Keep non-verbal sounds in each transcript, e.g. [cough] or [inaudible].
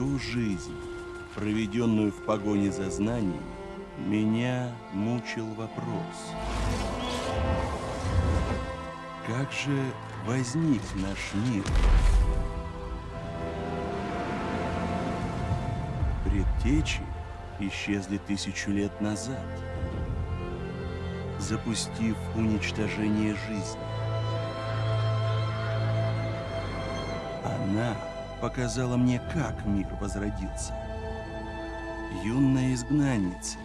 Всю жизнь, проведенную в погоне за знанием, меня мучил вопрос. Как же возник наш мир? Предтечи исчезли тысячу лет назад, запустив уничтожение жизни. Она показала мне, как мир возродился. Юная изгнанница,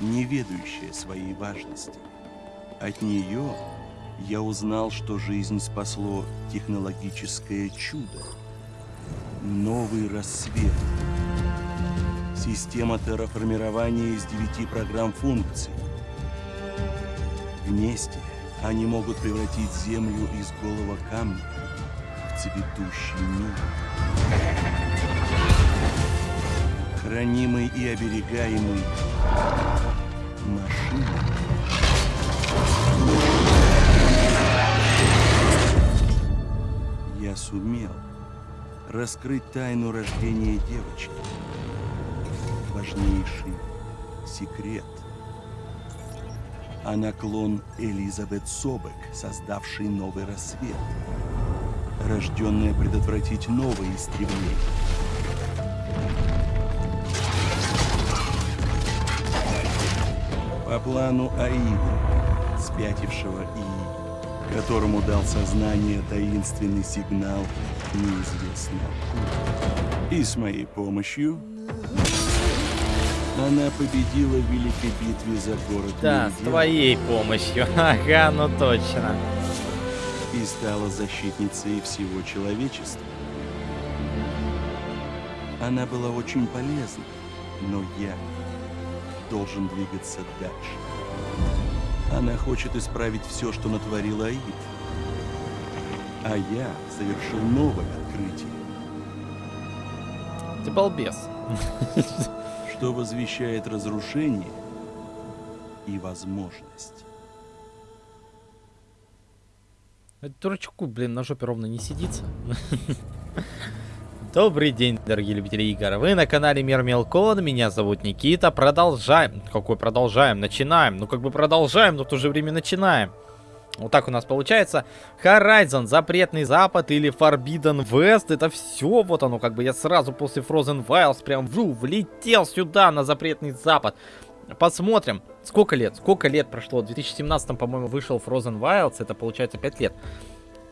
не ведающая своей важности. От нее я узнал, что жизнь спасло технологическое чудо. Новый рассвет. Система терраформирования из девяти программ функций. Вместе они могут превратить Землю из голого камня цветущий мир. Хранимый и оберегаемый машиной. Я сумел раскрыть тайну рождения девочки. Важнейший секрет. Она клон Элизабет Собек, создавший новый рассвет. Рожденная предотвратить новое истребление. По плану Аида, спятившего и которому дал сознание таинственный сигнал неизвестно. И с моей помощью она победила в великой битве за город Да, с Меридиан твоей помощью. [laughs] Ага, ну точно. И стала защитницей всего человечества. Она была очень полезна, но я должен двигаться дальше. Она хочет исправить все, что натворил Аид. А я совершил новое открытие, Ты балбес. что возвещает разрушение и возможность. Дурачку, блин, на жопе ровно не сидится. [laughs] Добрый день, дорогие любители игр. Вы на канале Мир Мелкон. Меня зовут Никита. Продолжаем. Какой продолжаем? Начинаем. Ну, как бы продолжаем, но в то же время начинаем. Вот так у нас получается. Horizon, Запретный Запад или Forbidden West. Это все, вот оно, как бы я сразу после Frozen Wilds прям вжу, влетел сюда на Запретный Запад. Посмотрим, сколько лет, сколько лет прошло. В 2017, по-моему, вышел Frozen Wilds. Это получается 5 лет.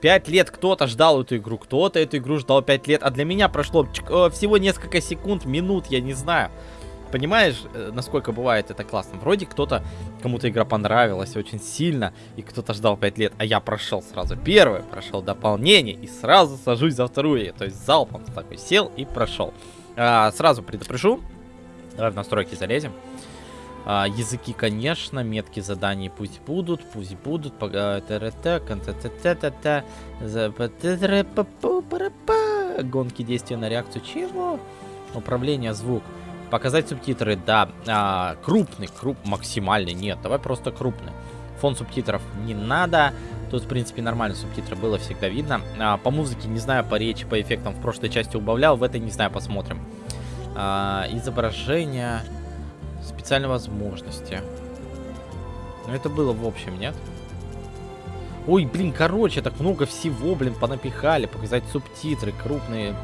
5 лет кто-то ждал эту игру, кто-то эту игру ждал 5 лет, а для меня прошло э, всего несколько секунд, минут, я не знаю. Понимаешь, э, насколько бывает это классно? Вроде кто-то, кому-то игра понравилась очень сильно, и кто-то ждал 5 лет, а я прошел сразу первое, прошел дополнение, и сразу сажусь за вторую, то есть залпом такой сел и прошел. А, сразу предупрежу, давай в настройки залезем. А, языки, конечно, метки заданий пусть будут, пусть будут. Гонки действия на реакцию. Чего? Управление, звук. Показать субтитры, да. А, крупный, круп, максимальный, нет. Давай просто крупный. Фон субтитров не надо. Тут, в принципе, нормально субтитры было, всегда видно. А, по музыке, не знаю, по речи, по эффектам в прошлой части убавлял, в этой, не знаю, посмотрим. А, изображение, специальные возможности. Ну, это было в общем, нет? Ой, блин, короче, так много всего, блин, понапихали. Показать субтитры крупные.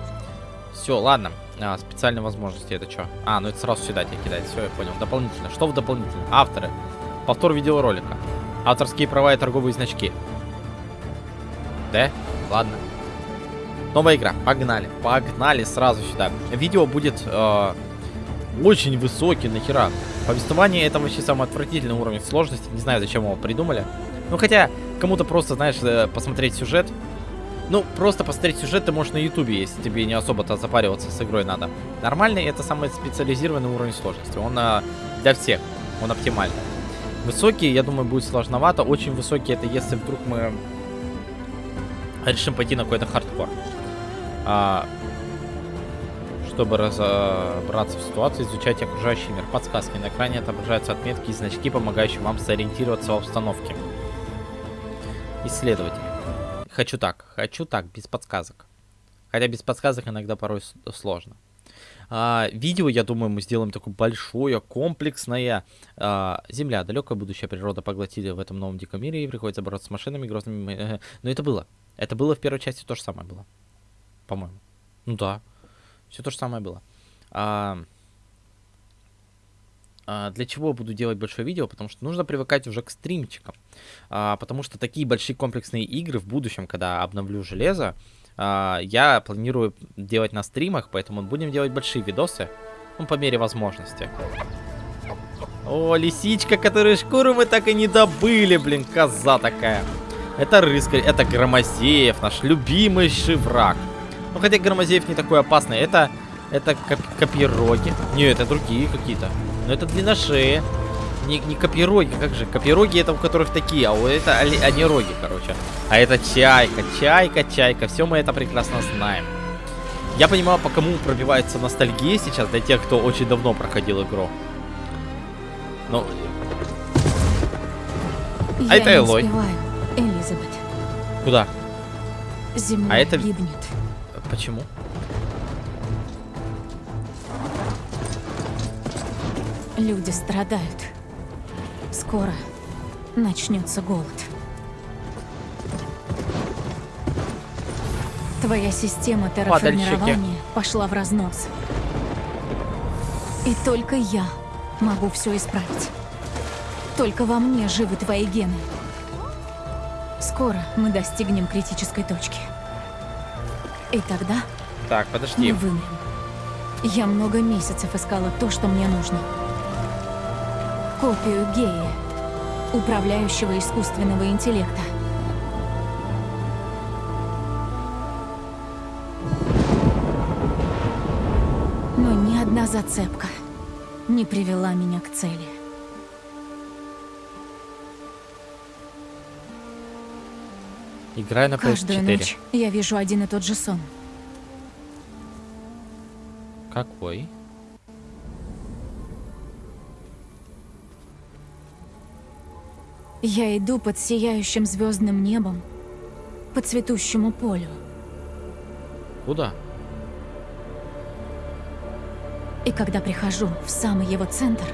Все, ладно. А, специальные возможности, это что? А, ну это сразу сюда тебе кидает. Все, я понял. Дополнительно. Что в дополнительно? Авторы. Повтор видеоролика. Авторские права и торговые значки. Да? Ладно. Новая игра. Погнали. Погнали сразу сюда. Видео будет э, очень высокий, нахера. Повествование это вообще самый отвратительный уровень сложности. Не знаю, зачем его придумали. Ну, хотя, кому-то просто, знаешь, э, посмотреть сюжет. Ну, просто посмотреть сюжет ты можешь на ютубе, если тебе не особо-то запариваться с игрой надо. Нормальный это самый специализированный уровень сложности. Он э, для всех. Он оптимальный. Высокий, я думаю, будет сложновато. Очень высокий это если вдруг мы решим пойти на какой-то хардкор. А, чтобы разобраться в ситуации, изучать окружающий мир. Подсказки. На экране отображаются отметки и значки, помогающие вам сориентироваться в обстановке. Исследователь. Хочу так, хочу так, без подсказок. Хотя без подсказок иногда порой сложно. А, видео, я думаю, мы сделаем такое большое, комплексное. А, Земля, далекое будущее природа поглотили в этом новом диком мире, и приходится бороться с машинами, грозными... [laughs] Но это было. Это было в первой части то же самое было. По-моему. Ну да. Все то же самое было. А, а, для чего буду делать большое видео? Потому что нужно привыкать уже к стримчикам. А, потому что такие большие комплексные игры в будущем, когда обновлю железо, а, я планирую делать на стримах, поэтому будем делать большие видосы, ну, по мере возможности. О, лисичка, которую шкуру мы так и не добыли, блин, коза такая. Это рыскарь, это Громозеев, наш любимый враг. Ну, хотя Громозеев не такой опасный, это, это коп копироги. Не, это другие какие-то. Но это длинношеи. Не, не копироги, как же? Копироги это у которых такие, а у это они, роги, короче. А это чайка, чайка, чайка. Все мы это прекрасно знаем. Я понимаю, по кому пробивается ностальгия сейчас для тех, кто очень давно проходил игру. Ну, Я это не Элой. Элизабет. куда? Земля А это- гибнет. Почему? Люди страдают. Скоро начнется голод. Твоя система терраформирования пошла в разнос. И только я могу все исправить. Только во мне живы твои гены. Скоро мы достигнем критической точки. И тогда Так, подожди. мы вымрем. Я много месяцев искала то, что мне нужно. Копию гея, управляющего искусственного интеллекта. Но ни одна зацепка не привела меня к цели. Играю на Каждую PS4. ночь я вижу один и тот же сон. Какой? Я иду под сияющим звездным небом, по цветущему полю. Куда? И когда прихожу в самый его центр,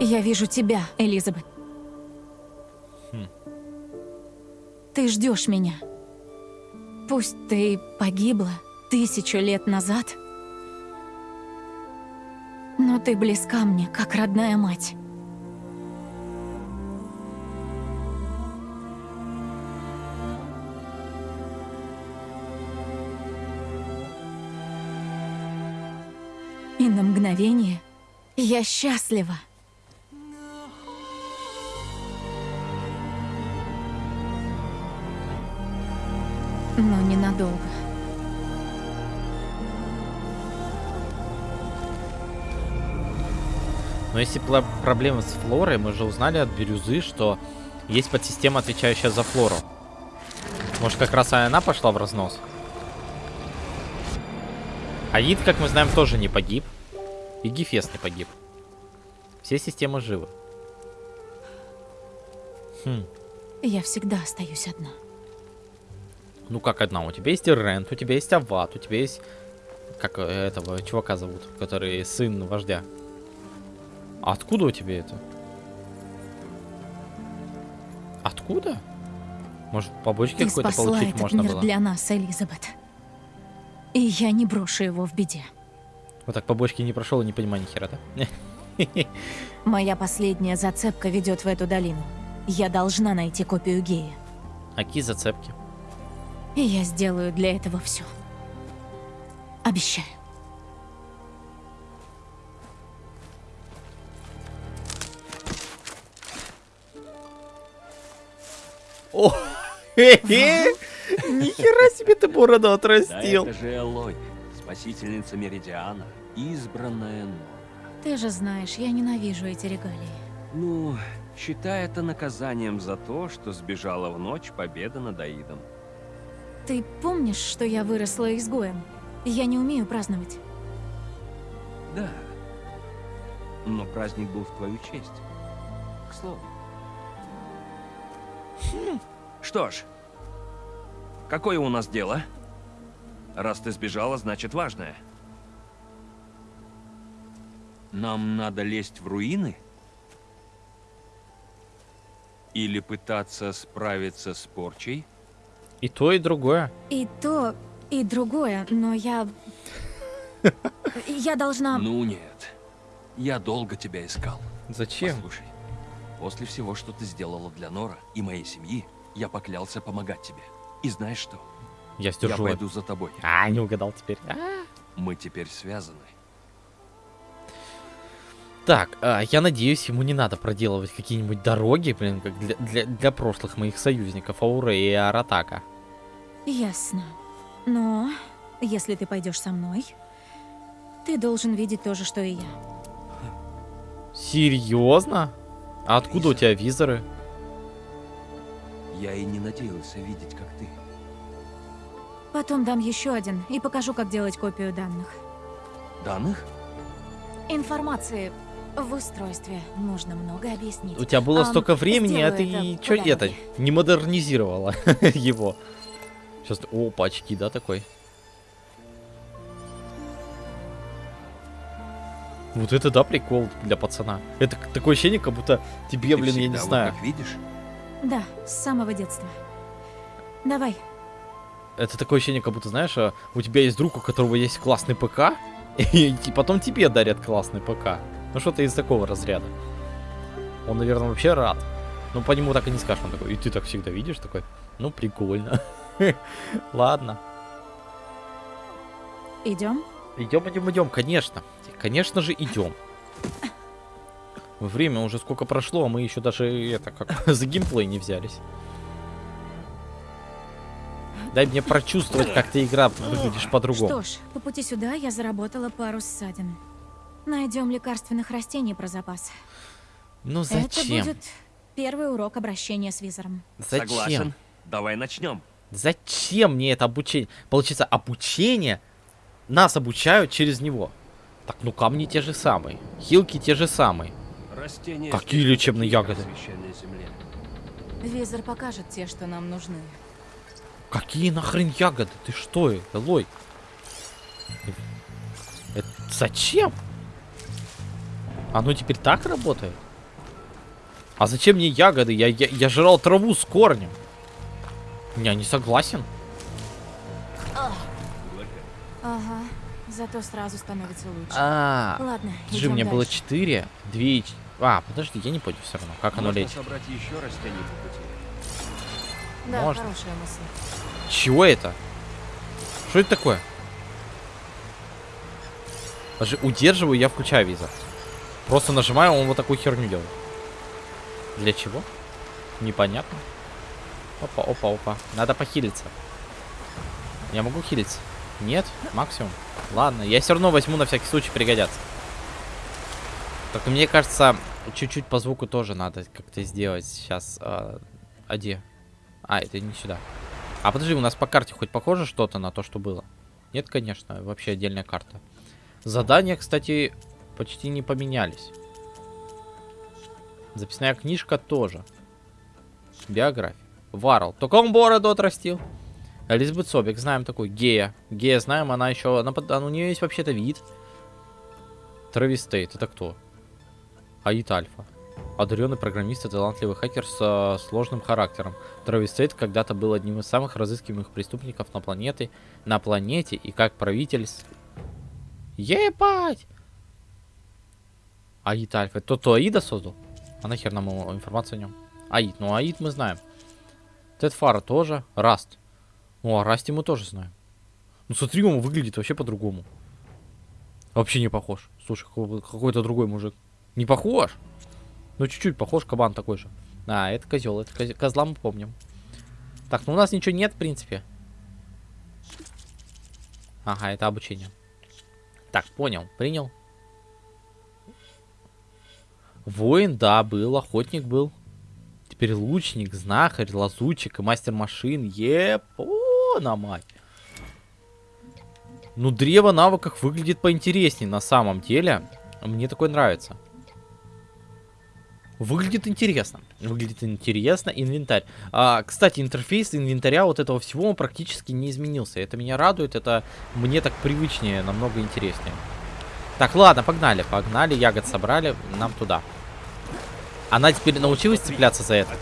я вижу тебя, Элизабет. Ты ждешь меня. Пусть ты погибла тысячу лет назад, но ты близка мне, как родная мать. И на мгновение я счастлива. Но ненадолго. Но если пла- проблемы с флорой, мы же узнали от бирюзы, что есть подсистема, отвечающая за флору. Может, как раз она пошла в разнос? Аид, как мы знаем, тоже не погиб. И Гефест не погиб. Все системы живы. Хм. Я всегда остаюсь одна. Ну как одна? У тебя есть Рент, у тебя есть Ават, у тебя есть... Как э, этого чувака зовут, который сын вождя. А откуда у тебя это? Откуда? Может, побочки какой-то получить этот можно мир было? для нас, Элизабет. И я не брошу его в беде. Вот так побочки не прошел и не понимаю ни хера, да? [laughs] Моя последняя зацепка ведет в эту долину. Я должна найти копию гея. А какие зацепки? И я сделаю для этого все. Обещаю. О! Нихера себе ты бороду Да отрастил! это же Элой, спасительница Меридиана, избранная Нора. Ты же знаешь, я ненавижу эти регалии. Ну, считай это наказанием за то, что сбежала в ночь победа над Аидом. Ты помнишь, что я выросла изгоем? Я не умею праздновать. Да. Но праздник был в твою честь. К слову. Что ж, какое у нас дело? Раз ты сбежала, значит важное. Нам надо лезть в руины? Или пытаться справиться с порчей? И то, и другое. И то, и другое, но я... [laughs] Я должна... Ну нет. Я долго тебя искал. Зачем? Послушай, после всего, что ты сделала для Нора и моей семьи, я поклялся помогать тебе. И знаешь что? Я Я сдержу. это. пойду за тобой. А, не угадал теперь. А. Мы теперь связаны. Так, а, я надеюсь, ему не надо проделывать какие-нибудь дороги, блин, как для, для, для прошлых моих союзников Ауре и Аратака. Ясно. Но если ты пойдешь со мной, ты должен видеть то же, что и я. Серьезно? А откуда у Лиза. тебя визоры? Я и не надеялся видеть, как ты. Потом дам еще один и покажу, как делать копию данных. Данных? Информации в устройстве нужно много объяснить. У тебя было Ам, столько времени, а ты это что по это, не модернизировала [laughs] его. Сейчас, о, пачки, да, такой? Вот это да, прикол для пацана. Это такое ощущение, как будто тебе, Ты блин, я не вот знаю. так видишь? Да, с самого детства. Давай, Это такое ощущение, как будто, знаешь, а, у тебя есть друг, у которого есть классный ПК, [laughs] и и потом тебе дарят классный ПК. Ну что-то из такого разряда. Он, наверное, вообще рад. Ну, по нему так и не скажешь. Он такой, и ты так всегда видишь, такой, ну, прикольно. [laughs] [laughs] Ладно. идем. Идем, идем, идем, конечно. Конечно же, идем. Время уже сколько прошло, а мы еще даже это как [laughs] за геймплей не взялись. Дай мне прочувствовать, как ты игра выглядишь по-другому. Что ж, по пути сюда я заработала пару ссадин. Найдем лекарственных растений про запас. Ну Это зачем? будет первый урок обращения с визором. Зачем? Согласен. Давай начнем. Зачем мне это обучение? Получается, обучение нас обучают через него. Так, ну камни те же самые, хилки те же самые. Растения Какие лечебные ягоды? Визор покажет те, что нам нужны. Какие нахрен ягоды? Ты что, Элой? Это зачем? Оно теперь так работает? А зачем мне ягоды? Я, я, я жрал траву с корнем. Я не согласен. Ага, зато сразу становится лучше. А, Ладно, у меня было дальше. 4, 2 А, подожди, я не понял все равно, как оно лечит. собрать еще по пути. Да, можно. хорошая мысль. Чего это? Что это такое? Даже удерживаю, я включаю визор. Просто нажимаю, он вот такую херню делает. Для чего? Непонятно. Опа, опа, опа. Надо похилиться. Я могу хилиться? Нет? Максимум? Ладно, я все равно возьму на всякий случай, пригодятся. Так, мне кажется, чуть-чуть по звуку тоже надо как-то сделать сейчас. А, а где? А, это не сюда. А подожди, у нас по карте хоть похоже что-то на то, что было? Нет, конечно, вообще отдельная карта. Задания, кстати, почти не поменялись. Записная книжка тоже. Биография. Варл. Только он бороду отрастил. Элизабет Собик, знаем такой. Гея. Гея знаем, она еще... Она, у нее есть вообще-то вид. Трэвис Тейт, это кто? Аид Альфа. Одаренный программист и талантливый хакер с э, сложным характером. Трэвис Тейт когда-то был одним из самых разыскиваемых преступников на планете, на планете и как правитель... с- Ебать! Аид Альфа. Тот, кто Аида создал? А нахер нам его информация о нем? Аид. Ну, Аид мы знаем. Тед Фара тоже. Раст. Ну, о Расте мы тоже знаем. Ну, смотри, он выглядит вообще по-другому. Вообще не похож. Слушай, какой- какой-то другой мужик. Не похож? Ну, чуть-чуть похож, кабан такой же. А, это козел, это коз- козла мы помним. Так, ну у нас ничего нет, в принципе. Ага, это обучение. Так, понял, принял. Воин, да, был, охотник был. Теперь лучник, знахарь, лазутчик и мастер машин. Еп, на мать. Ну, древо навыков выглядит поинтереснее на самом деле. Мне такое нравится. Выглядит интересно. Выглядит интересно. Инвентарь. А, кстати, интерфейс инвентаря вот этого всего он практически не изменился. Это меня радует. Это мне так привычнее, намного интереснее. Так, ладно, погнали. Погнали, ягод собрали. Нам туда. Она теперь научилась цепляться за это?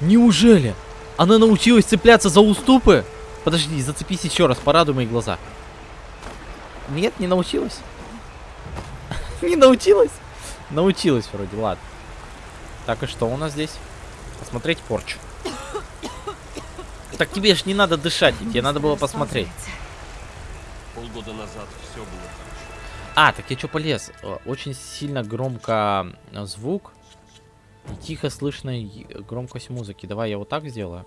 Неужели? Она научилась цепляться за уступы? Подожди, зацепись еще раз, порадуй мои глаза. Нет, не научилась. [laughs] Не научилась? Научилась вроде, ладно. Так, и что у нас здесь? Посмотреть порчу. Так тебе ж не надо дышать, тебе надо было посмотреть. Полгода назад все было хорошо. А, так я что полез? Э, Очень сильно громко э, звук. И тихо слышно громкость музыки. Давай я вот так сделаю.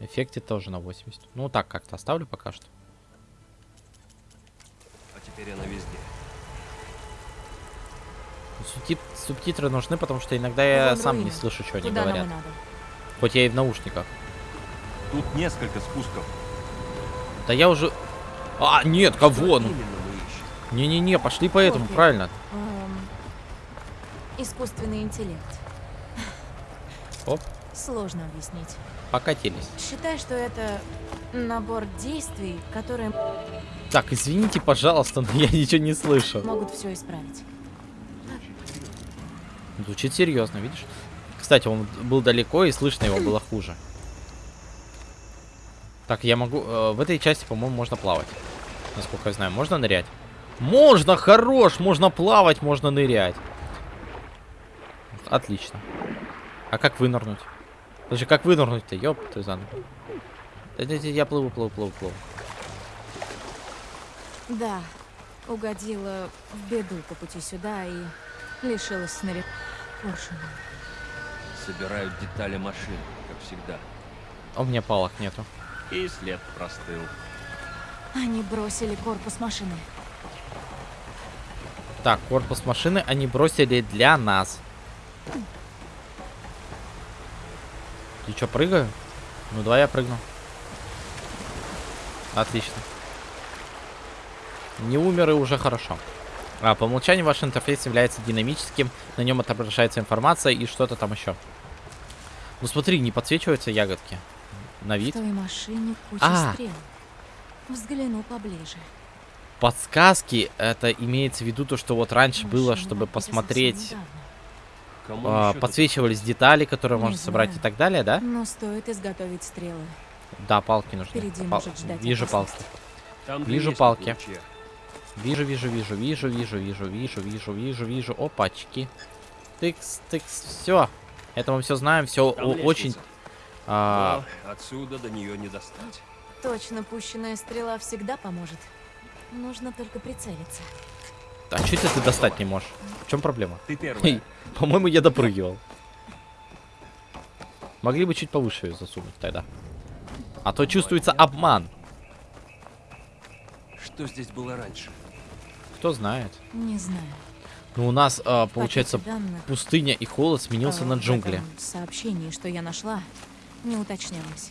Эффекты тоже на 80. Ну, вот так как-то оставлю пока что. А теперь она везде. Субтит- субтитры нужны, потому что иногда я Вон сам не слышу, что они Куда нам и говорят. Хоть я и в наушниках. Тут несколько спусков. Да я уже... А, нет, кого? Ну? Не-не-не, пошли по этому, правильно. Эм, искусственный интеллект. Оп, Сложно объяснить. покатились. Считай, что это набор действий, которые Так, извините, пожалуйста, но я ничего не слышу. могут все исправить. Звучит серьезно, видишь? Кстати, он был далеко, и слышно его было хуже. Так, я могу... э, в этой части, по-моему, можно плавать. Насколько я знаю, можно нырять? Можно, хорош! Можно плавать, можно нырять. Отлично. А как вынырнуть? Подожди, как вынырнуть-то? Ёп, ты заново. Да, да, да, Я плыву, плыву, плыву, плыву. Да, угодила в беду по пути сюда и лишилась снаряд. Поршня. Собирают детали машин, как всегда. А у меня палок нету. И след простыл. Они бросили корпус машины. Так, корпус машины они бросили для нас. Ты что, прыгаю? Ну, давай я прыгну. Отлично. Не умер и уже хорошо. А, по умолчанию ваш интерфейс является динамическим, на нем отображается информация и что-то там еще. Ну смотри, не подсвечиваются ягодки. На В вид. той машине куча А. стрел. Взгляну поближе. Подсказки, это имеется в виду то, что вот раньше было, Машина чтобы это совсем посмотреть недавно. А, тут подсвечивались детали, которые Не можно собрать и знаю. так далее, да? Но стоит изготовить стрелы. Да, палки нужны. Впереди Пал- может ждать Вижу палки. Там Вижу палки. лучи. Вижу, вижу, вижу, вижу, вижу, вижу, вижу, вижу, вижу, вижу. Опачки. Тыкс, тыкс, все. Это мы все знаем, все очень. а, отсюда до нее не достать. Точно пущенная стрела всегда поможет. Нужно только прицелиться. а что это ты достать не можешь? В чем проблема? Ты Эй, первая. [laughs] По-моему, я допрыгивал. Могли бы чуть повыше ее засунуть тогда. А то чувствуется обман. Что здесь было раньше? Кто знает. Не знаю. Ну, у нас, а, получается, данных, пустыня и холод сменился э, на джунгли. этом сообщении, что я нашла, не уточнялось.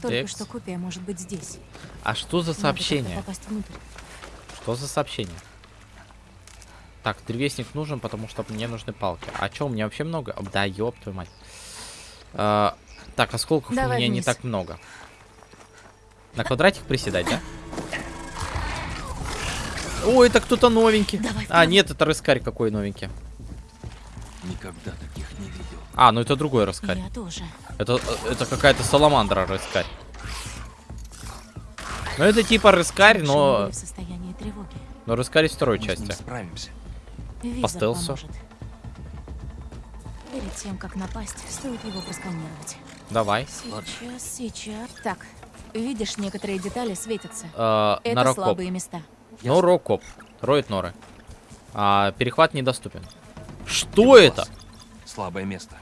Только Текст. что копия может быть здесь. А что за сообщение? Что за сообщение? Так, древесник нужен, потому что мне нужны палки. А чё, у меня вообще много? Да, ёб твою мать. А, так, осколков у Давай меня не вниз. так много. На квадратик приседать, да? О, это кто-то новенький. Давай А, нет, это рыскарь какой новенький. Никогда таких не видел. А, ну это другой рыскарь. Я тоже. Это, это какая-то саламандра рыскарь. Ну это типа рыскарь, но... Но рыскарь из второй Мы части. справимся. Визор стелсу. поможет. Перед тем, как напасть, стоит его просканировать. Давай. Сейчас, сейчас. Так, видишь, некоторые детали светятся. Э, Это Нарокоп. слабые места. Ну, Рокоп. Роет норы. А, перехват недоступен. Что это? Класс. Слабое место.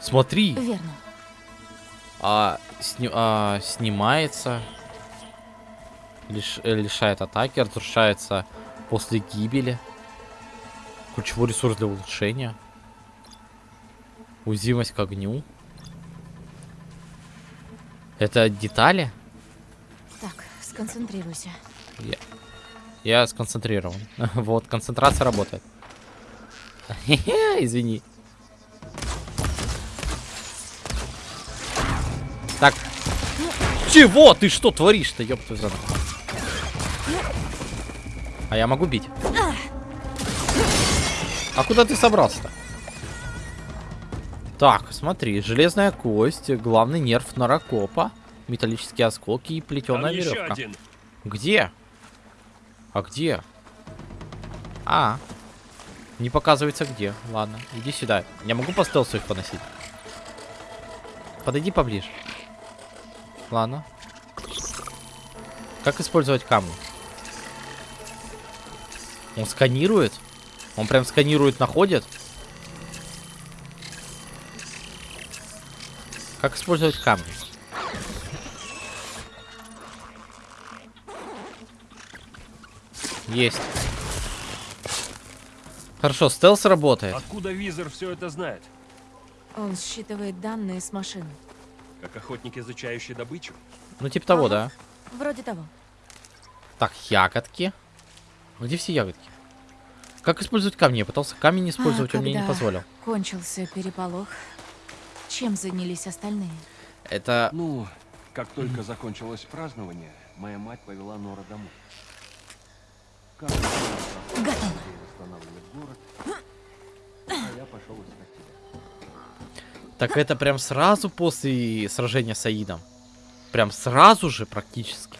Смотри. Верно. А, сни- а, снимается. Лиш- э, лишает атаки, разрушается после гибели. Ключевой ресурс для улучшения. Узимость к огню. Это детали? Так, сконцентрируйся. Я, я сконцентрирован. [laughs] вот, концентрация работает. [laughs] Извини. Так. Чего? Ты что творишь-то, ёпта, А я могу бить. А! А куда ты собрался-то? Так, смотри, железная кость, главный нерв нарокопа, металлические осколки и плетеная Там веревка. один. Где? А где? А. Не показывается где. Ладно, иди сюда. Я могу по стелсу их поносить? Подойди поближе. Ладно. Как использовать камни? Он сканирует? Он прям сканирует, находит? Как использовать камни? Есть. Хорошо, стелс работает. Откуда визор все это знает? Он считывает данные с машины. Как охотник, изучающий добычу? Ну, типа того, Ага. да. Вроде того. Так, ягодки. Где все ягодки? Как использовать камни? Я пытался камень использовать, А он мне не позволил. Кончился переполох. Чем занялись остальные? Это... Ну, как только закончилось празднование, моя мать повела Нора домой. Как Готово. город, а я пошел искать тебя. Так это прям сразу после сражения с Аидом? Прям сразу же практически?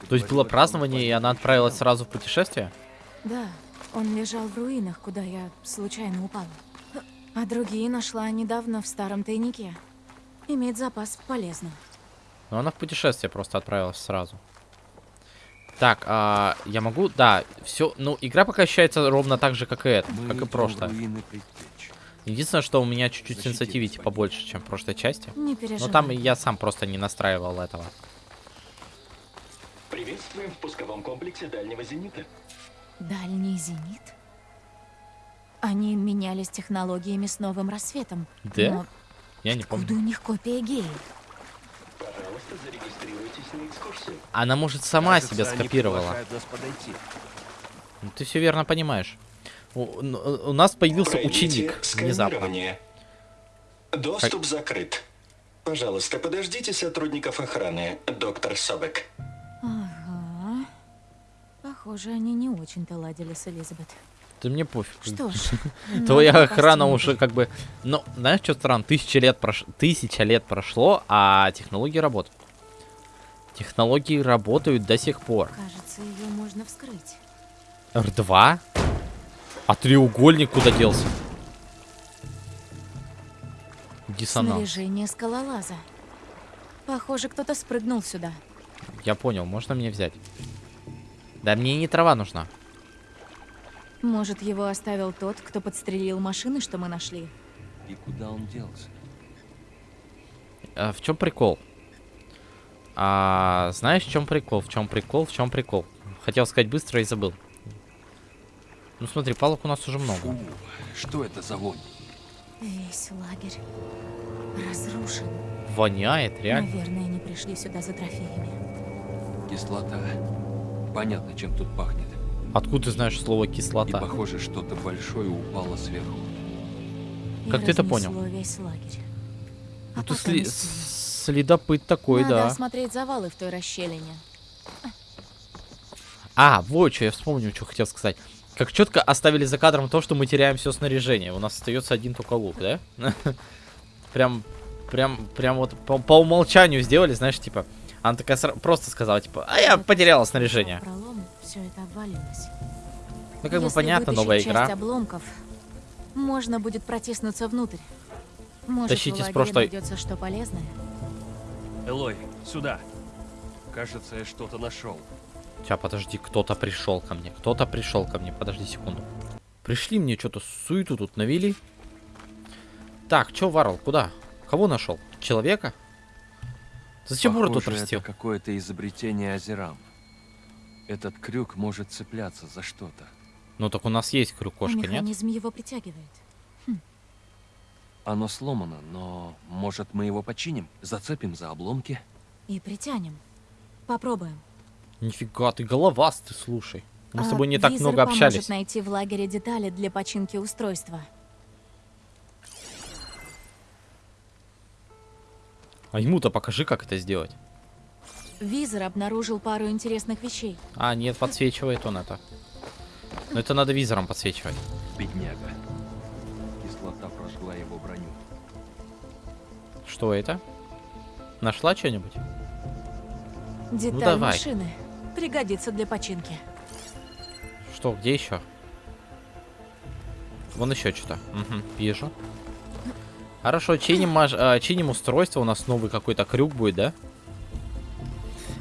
Ты То есть было празднование, и он она отправилась сразу в путешествие? Да, он лежал в руинах, куда я случайно упала. А другие нашла недавно в старом тайнике. Имеет запас полезным. Но она в путешествие просто отправилась сразу. Так, а, я могу... Да, все... Ну, игра пока ощущается ровно так же, как и это, Мы как и прошлое. Единственное, что у меня чуть-чуть сенситивити побольше, чем в прошлой части. Не Но переживай. там я сам просто не настраивал этого. Приветствуем в пусковом комплексе дальнего зенита. Дальний зенит? Они менялись технологиями с новым рассветом. Да? Но Я не откуда помню. у них копия геи? Пожалуйста, зарегистрируйтесь на экскурсию. Она, может, сама Кажется, себя скопировала. Ну, Ты все верно понимаешь. У, у- у нас появился Пройдите ученик внезапно. Доступ закрыт. Пожалуйста, подождите сотрудников охраны, доктор Собек. Похоже, они не очень-то ладили с Элизабет. Ты мне пофиг. Что ж, [laughs] Твоя надо охрана уже как бы... Ну, знаешь, что странно? Тысяча лет, прош... Тысяча лет прошло, а технологии работают. Технологии работают до сих пор. Кажется, ее можно вскрыть. Р2? А треугольник куда делся? Диссонанс. Снаряжение скалолаза. Похоже, кто-то спрыгнул сюда. Я понял, можно мне взять? Да мне не трава нужна. Может, его оставил тот, кто подстрелил машины, что мы нашли? И куда он делся? А, в чем прикол? А, знаешь, в чем прикол? В чем прикол? В чем прикол? Хотел сказать быстро и забыл. Ну смотри, палок у нас уже много. Фу, что это за вонь? Весь лагерь разрушен. Воняет, реально. Наверное, они пришли сюда за трофеями. Кислота. Понятно, чем тут пахнет. Откуда ты знаешь слово И кислота? похоже, что-то большое упало сверху. И Как ты это понял? весь лагерь. А Ну ты потом сли- и следопыт такой, Надо да. осмотреть завалы в той расщелине. А, вот что я вспомнил, что хотел сказать. Как четко оставили за кадром то, что мы теряем все снаряжение. У нас остается один только лук, да? [laughs] Прям, прям, прям вот по, по умолчанию сделали, знаешь, типа. Она такая сра- просто сказала, типа, а я потеряла снаряжение. Пролом, все это обвалилось. Ну, как бы Если понятно, вытащить новая часть игра. обломков, можно будет протиснуться внутрь. Может, Тащите с прошлой- найдется что полезное? Элой, сюда. Кажется, я что-то нашел. Сейчас, подожди, кто-то пришел ко мне. Кто-то пришел ко мне. Подожди секунду. Пришли мне что-то суету тут навели. Так, чё, Варл, куда? Кого нашел? Человека? Зачем Бур тут Похоже, растил? это какое-то изобретение Азерам. Этот крюк может цепляться за что-то. Ну так у нас есть А крюкошка, нет? механизм его притягивает. Оно сломано, но может мы его починим? Зацепим за обломки? И притянем. Попробуем. Нифига, ты головастый, слушай. Мы с А, тобой не так много поможет общались. найти в лагере детали для починки устройства. А ему-то покажи, как это сделать. Визор обнаружил пару интересных вещей. А, нет, подсвечивает он это. Но это надо визором подсвечивать. Бедняга. Кислота прожгла его броню. Что это? Нашла что-нибудь? Деталь давай. машины. Пригодится для починки. Что, где еще? Вон еще что-то. Угу, вижу. Хорошо, чиним, а, чиним устройство. У нас новый какой-то крюк будет, да?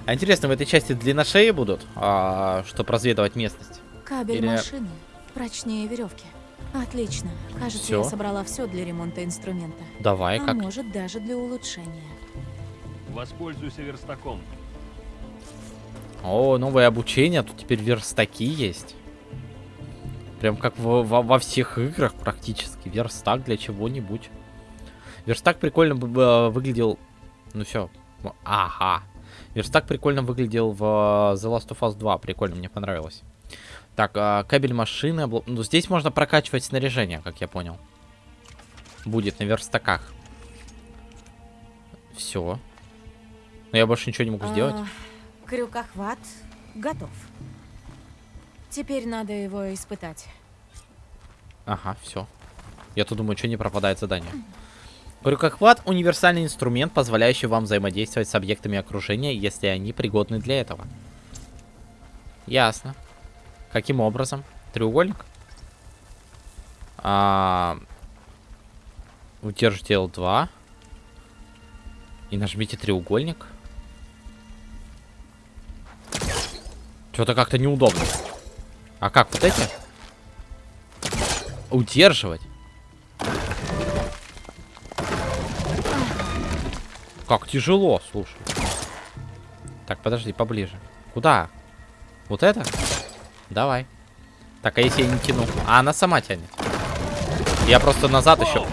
А интересно, в этой части длинношеи будут, а, чтобы разведывать местность? Кабель Или- машины. Прочнее веревки. Отлично. Кажется, Всё? я собрала все для ремонта инструмента. Давай, а как? может, даже для улучшения. Воспользуйся верстаком. О, новое обучение. Тут теперь верстаки есть. Прям как во, во- во всех играх практически. Верстак для чего-нибудь. Верстак прикольно бы выглядел... Ну все. Ага. Верстак прикольно выглядел в э, The Last of Us 2. Прикольно, мне понравилось. Так, а, кабель машины. обло- Ну, здесь можно прокачивать снаряжение, как я понял. Будет на верстаках. Все. Но я больше ничего не могу сделать. А, крюкохват готов. Теперь надо его испытать. Ага, все. Я тут думаю, что не пропадает задание. Крюкохват — универсальный инструмент, позволяющий вам взаимодействовать с объектами окружения, если они пригодны для этого. Ясно. Каким образом? Треугольник? А... Удержите L2. И нажмите треугольник. Что-то как-то неудобно. А как, вот эти? Удерживать. Как тяжело, слушай. Так, подожди, поближе. Куда? Вот это? Давай. Так, а если я не тяну? А она сама тянет. Я просто назад еще.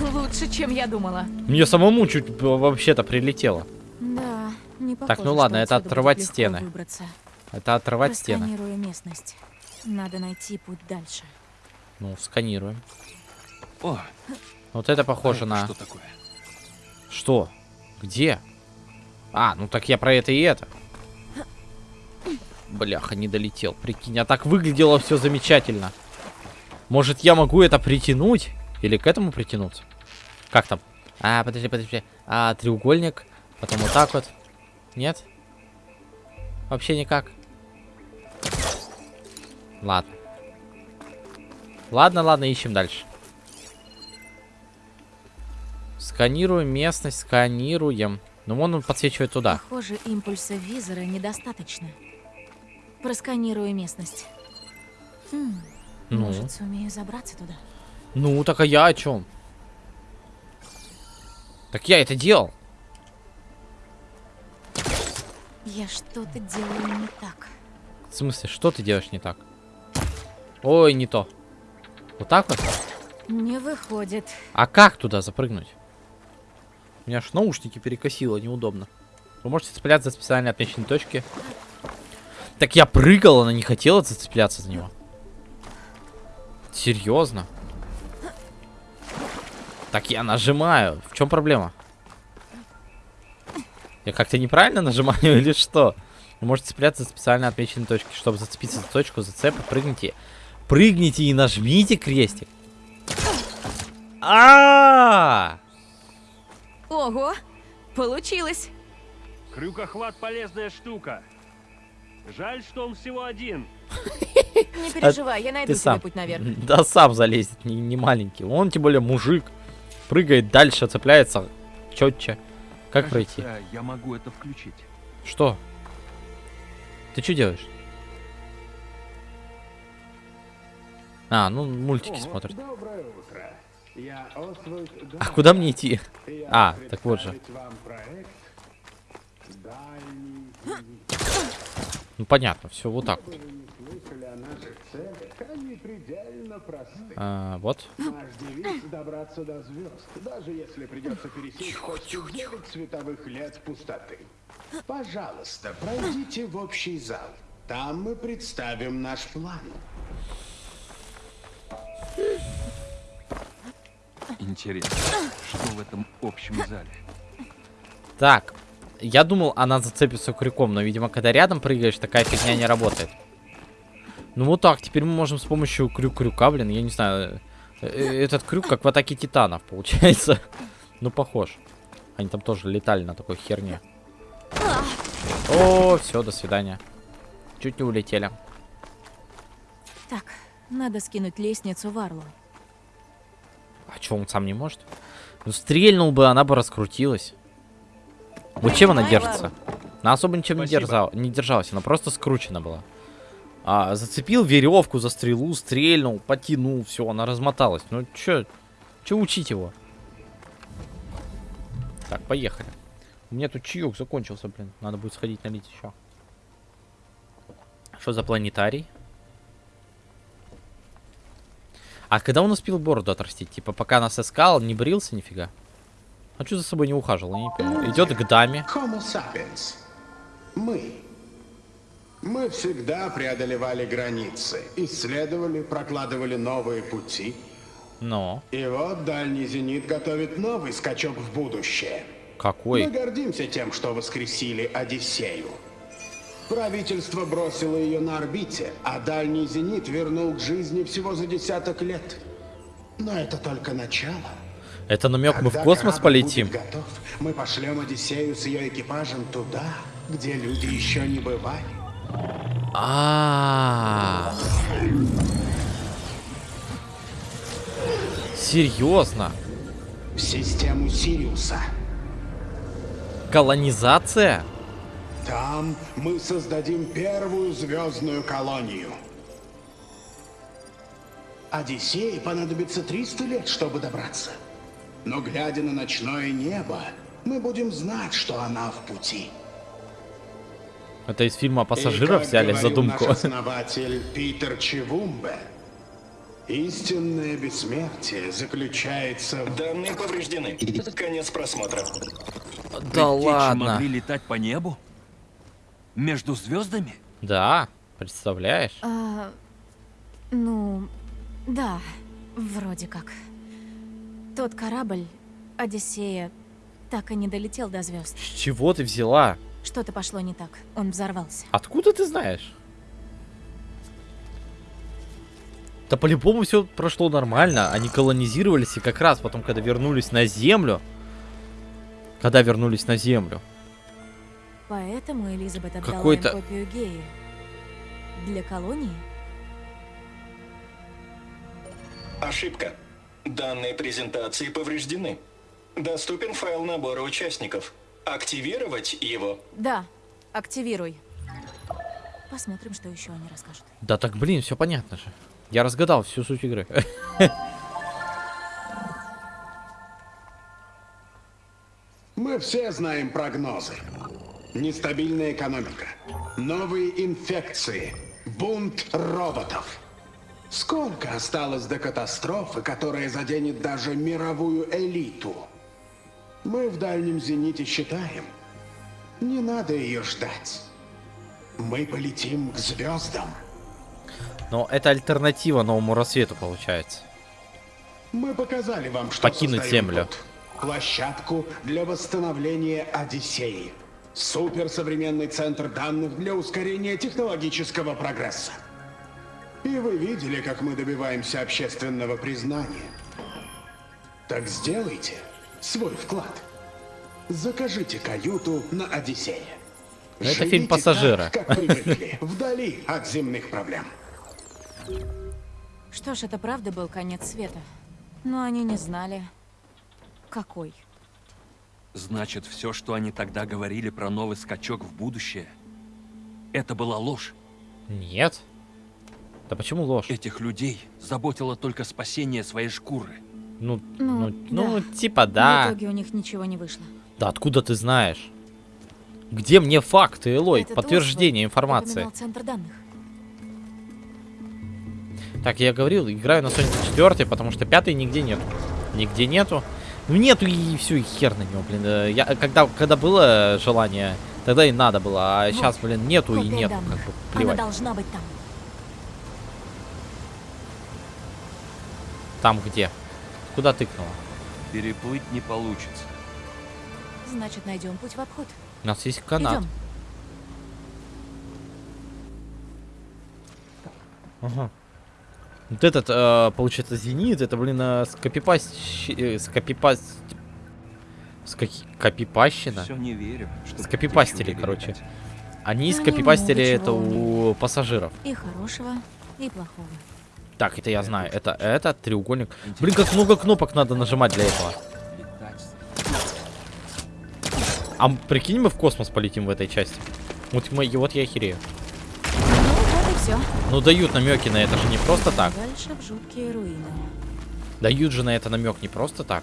Лучше, чем я думала. Мне самому чуть вообще-то прилетело. Да, не Так, похоже, ну ладно, это отрывать стены. выбраться. Это отрывать стены. Местность. Надо найти путь дальше. Ну, сканируем. О, Вот это похоже а на... Что такое? Что? Где? А, ну так я про это и это. Бляха, не долетел. Прикинь, а так выглядело все замечательно. Может, я могу это притянуть? Или к этому притянуться? Как там? А, подожди, подожди. А, треугольник. Потом вот так вот. Нет? Вообще никак. Ладно. Ладно, ладно, ищем дальше. Сканируем местность, сканируем. Ну, вон он подсвечивает туда. Похоже, импульса визора недостаточно. Просканирую местность. Хм, Ну, Может, сумею забраться туда? ну, так а я о чем? Так я это делал. Я что-то делаю не так. В смысле, что ты делаешь не так? Ой, не то. Вот так вот? Не выходит. А как туда запрыгнуть? У меня аж наушники перекосило, неудобно. Вы можете цепляться за специально отмеченные точки. Так я прыгал, она не хотела зацепляться за него. Серьезно? Так я нажимаю. В чем проблема? Я как-то неправильно нажимаю или что? Вы можете цепляться за специально отмеченные точки. Чтобы зацепиться за точку зацепа, прыгните. Прыгните и нажмите крестик. А! Ого! Получилось! Крюкохват полезная штука. Жаль, что он всего один. [laughs] Не переживай, я найду себе путь наверх. [laughs] Да сам залезет, не, не маленький. Он тем более мужик. Прыгает дальше, цепляется четче. Как пройти? Я могу это включить. Что? Ты что делаешь? А, ну мультики смотрит. Доброе утро. А куда мне идти? А, так вот же. вам проект «Дальний Ну понятно, все вот так. вот. А, вот. Наш девиз — добраться до звезд, даже если придется пересечь почти 9 световых лет пустоты. Пожалуйста, пройдите в общий зал. Там мы представим наш план. Интересно, что в этом общем зале? Так, я думал, она зацепится крюком, но, видимо, когда рядом прыгаешь, такая фигня не работает. Ну вот так, теперь мы можем с помощью крюк-крюка, блин, я не знаю. э, э, Этот крюк как в атаке титанов, получается. [laughs] Ну, похож. Они там тоже летали на такой херне. О, все, до свидания. Чуть не улетели. Так, надо скинуть лестницу в Арлу. А что, он сам не может? Ну, стрельнул бы, она бы раскрутилась. Вот чем она держится? Она особо ничем не, держала, не держалась, она просто скручена была. А, зацепил веревку за стрелу, стрельнул, потянул, все, она размоталась. Ну, чё, чё учить его? Так, поехали. У меня тут чаек закончился, блин. Надо будет сходить налить еще. Что за планетарий? А когда он успел бороду отрастить? Типа, пока нас искал, не брился нифига? А что за собой не ухаживал? Я не понимаю. Идет к даме. Мы. Мы всегда преодолевали границы, исследовали, прокладывали новые пути. Но. И вот дальний зенит готовит новый скачок в будущее. Мы Какой? гордимся тем, что воскресили Одиссею. Правительство бросило ее на орбите, а дальний зенит вернул к жизни всего за десяток лет. Но это только начало. Это намек, мы в космос полетим. готов, мы пошлем Одиссею с ее экипажем туда, где люди еще не бывали. А. Серьезно? В систему Сириуса. Колонизация? Там мы создадим первую звездную колонию. Одиссее понадобится 300 лет, чтобы добраться. Но глядя на ночное небо, мы будем знать, что она в пути. Это из фильма «Пассажиров» взяли задумку. наш основатель Питер Чевумбе, истинное бессмертие заключается в... Данные повреждены. Конец просмотра. Да Предтечи ладно. могли летать по небу? Между звездами? Да, представляешь? А, ну, да, вроде как. Тот корабль, Одиссея, так и не долетел до звезд. С чего ты взяла? Что-то пошло не так. Он взорвался. Откуда ты знаешь? Да по-любому все прошло нормально. Они колонизировались и как раз потом, когда вернулись на Землю... Когда вернулись на Землю. Поэтому Элизабет отдала Какой-то- им копию геи. Для колонии? Ошибка. Данные презентации повреждены. Доступен файл набора участников. Активировать его. Да, активируй. Посмотрим, что еще они расскажут. Да так, блин, все понятно же. Я разгадал всю суть игры. [laughs] Мы все знаем прогнозы. Нестабильная экономика, новые инфекции, бунт роботов. Сколько осталось до катастрофы, которая заденет даже мировую элиту? Мы в дальнем зените считаем. Не надо ее ждать. Мы полетим к звездам. Но это альтернатива новому рассвету получается. Мы показали вам, что Покинуть Землю. тут. Площадку для восстановления Одиссеи. Суперсовременный центр данных для ускорения технологического прогресса. И вы видели, как мы добиваемся общественного признания. Так сделайте свой вклад. Закажите каюту на Одиссее. Это Живите фильм «Пассажиры». Так, как привыкли, [laughs] вдали от земных проблем. Что ж, это правда был конец света. Но они не знали, какой. Значит, все, что они тогда говорили про новый скачок в будущее, это была ложь. Нет. Да почему ложь? Этих людей заботило только спасение своей шкуры. Ну, Ну, ну, ну, да. типа В да. итоге у них ничего не вышло. Да откуда ты знаешь? Где мне факты, Элой? Этот Подтверждение информации. центр данных. Так, я говорил, играю на Sonic 4, потому что пятый нигде нету. Нигде нету. Ну нету и все, и хер на него, блин. Э, Я, когда, когда было желание, тогда и надо было. А Вот, сейчас, блин, нету и копия нету. Как бы Она плевать. должна быть там. Там где? Куда тыкнула? Переплыть не получится. значит найдем путь в обход. У нас есть канат. Идем. Ага. Вот этот, э, получается, зенит, это, блин, э, скопипаст... э, скопипаст... Скоки... Копипащина? Все не верю. что Скопипастили, короче. Они Они скопипастили это у пассажиров. И хорошего, и плохого. Так, это я знаю. Это, это треугольник. Блин, как много кнопок надо нажимать для этого. А прикинь, мы в космос полетим в этой части. Вот, мы, вот я охерею. Ну все. Ну дают намеки на это же не просто так. Дальше в жуткие руины. Дают же на это намек не просто так.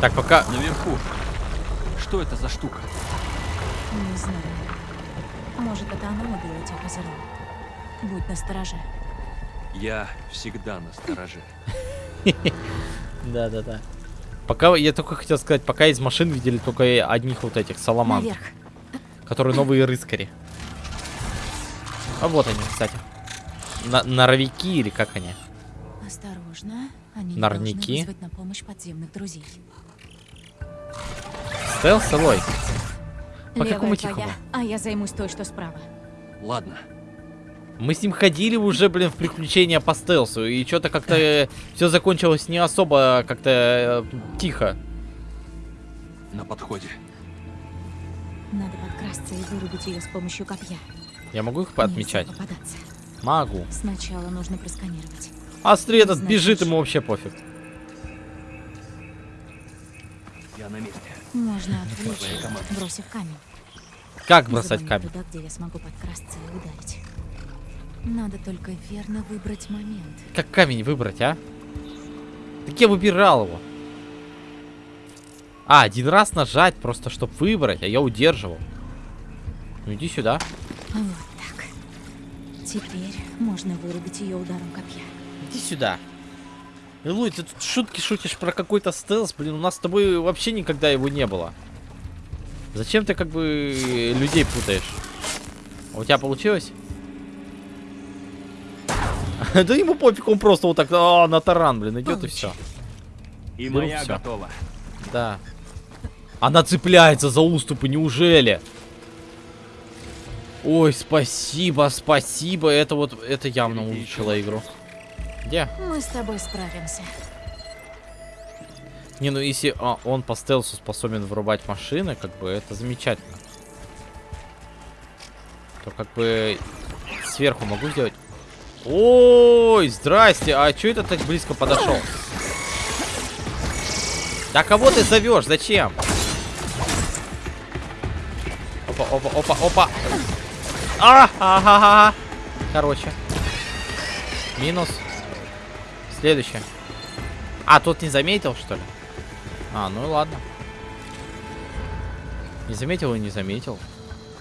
Так, пока... Наверху. Что это за штука? Не знаю. Может, это она убила тех озеров. Будь настороже. Я всегда на стороже. [laughs] Да, да, да. Пока, я только хотел сказать, пока из машин видели только одних вот этих саламан, Наверх. которые новые рыскари. А вот они, кстати. На норовики или как они? Осторожно. Они не Норники. должны на помощь подземных друзей. Стелс, Элой. По Левая какому твоя, тихому? а я займусь той, что справа. Ладно. Мы с ним ходили уже, блин, в приключения по стелсу, и что-то как-то все закончилось не особо как-то э, тихо. На подходе. Надо подкрасться и вырубить ее с помощью копья. Я могу их Нельзя отмечать? попадаться. Могу. Сначала нужно просканировать. А смотри, этот Значит, бежит, ему вообще пофиг. Я на месте. Можно отвлечь, Твоя команда. бросив камень. Как бросать камень? Туда, где я смогу подкрасться и ударить. Надо только верно выбрать момент. Как камень выбрать, а? Так я выбирал его. А, один раз нажать, просто чтобы выбрать, а я удерживал. Ну иди сюда. Вот так. Теперь можно вырубить ее ударом копья. Иди сюда. Илуй, ты тут шутки шутишь про какой-то стелс, блин, у нас с тобой вообще никогда его не было. Зачем ты как бы людей путаешь? А У тебя получилось? [laughs] Да ему пофиг, он просто вот так а, на таран, блин, идет и все. И моя готова. Да. Она цепляется за уступы, неужели? Ой, спасибо, спасибо. Это вот, это явно улучшило игру. Где? Мы с тобой справимся. Не, ну если а, он по стелсу способен вырубать машины, как бы это замечательно. То как бы сверху могу сделать. Ой, здрасте, а чё это так близко подошел? Да кого ты зовешь? Зачем? Опа, опа, опа, опа. А, ага, ага. Короче. Минус. Следующее. А, тот не заметил, что ли? А, ну и ладно. Не заметил и не заметил.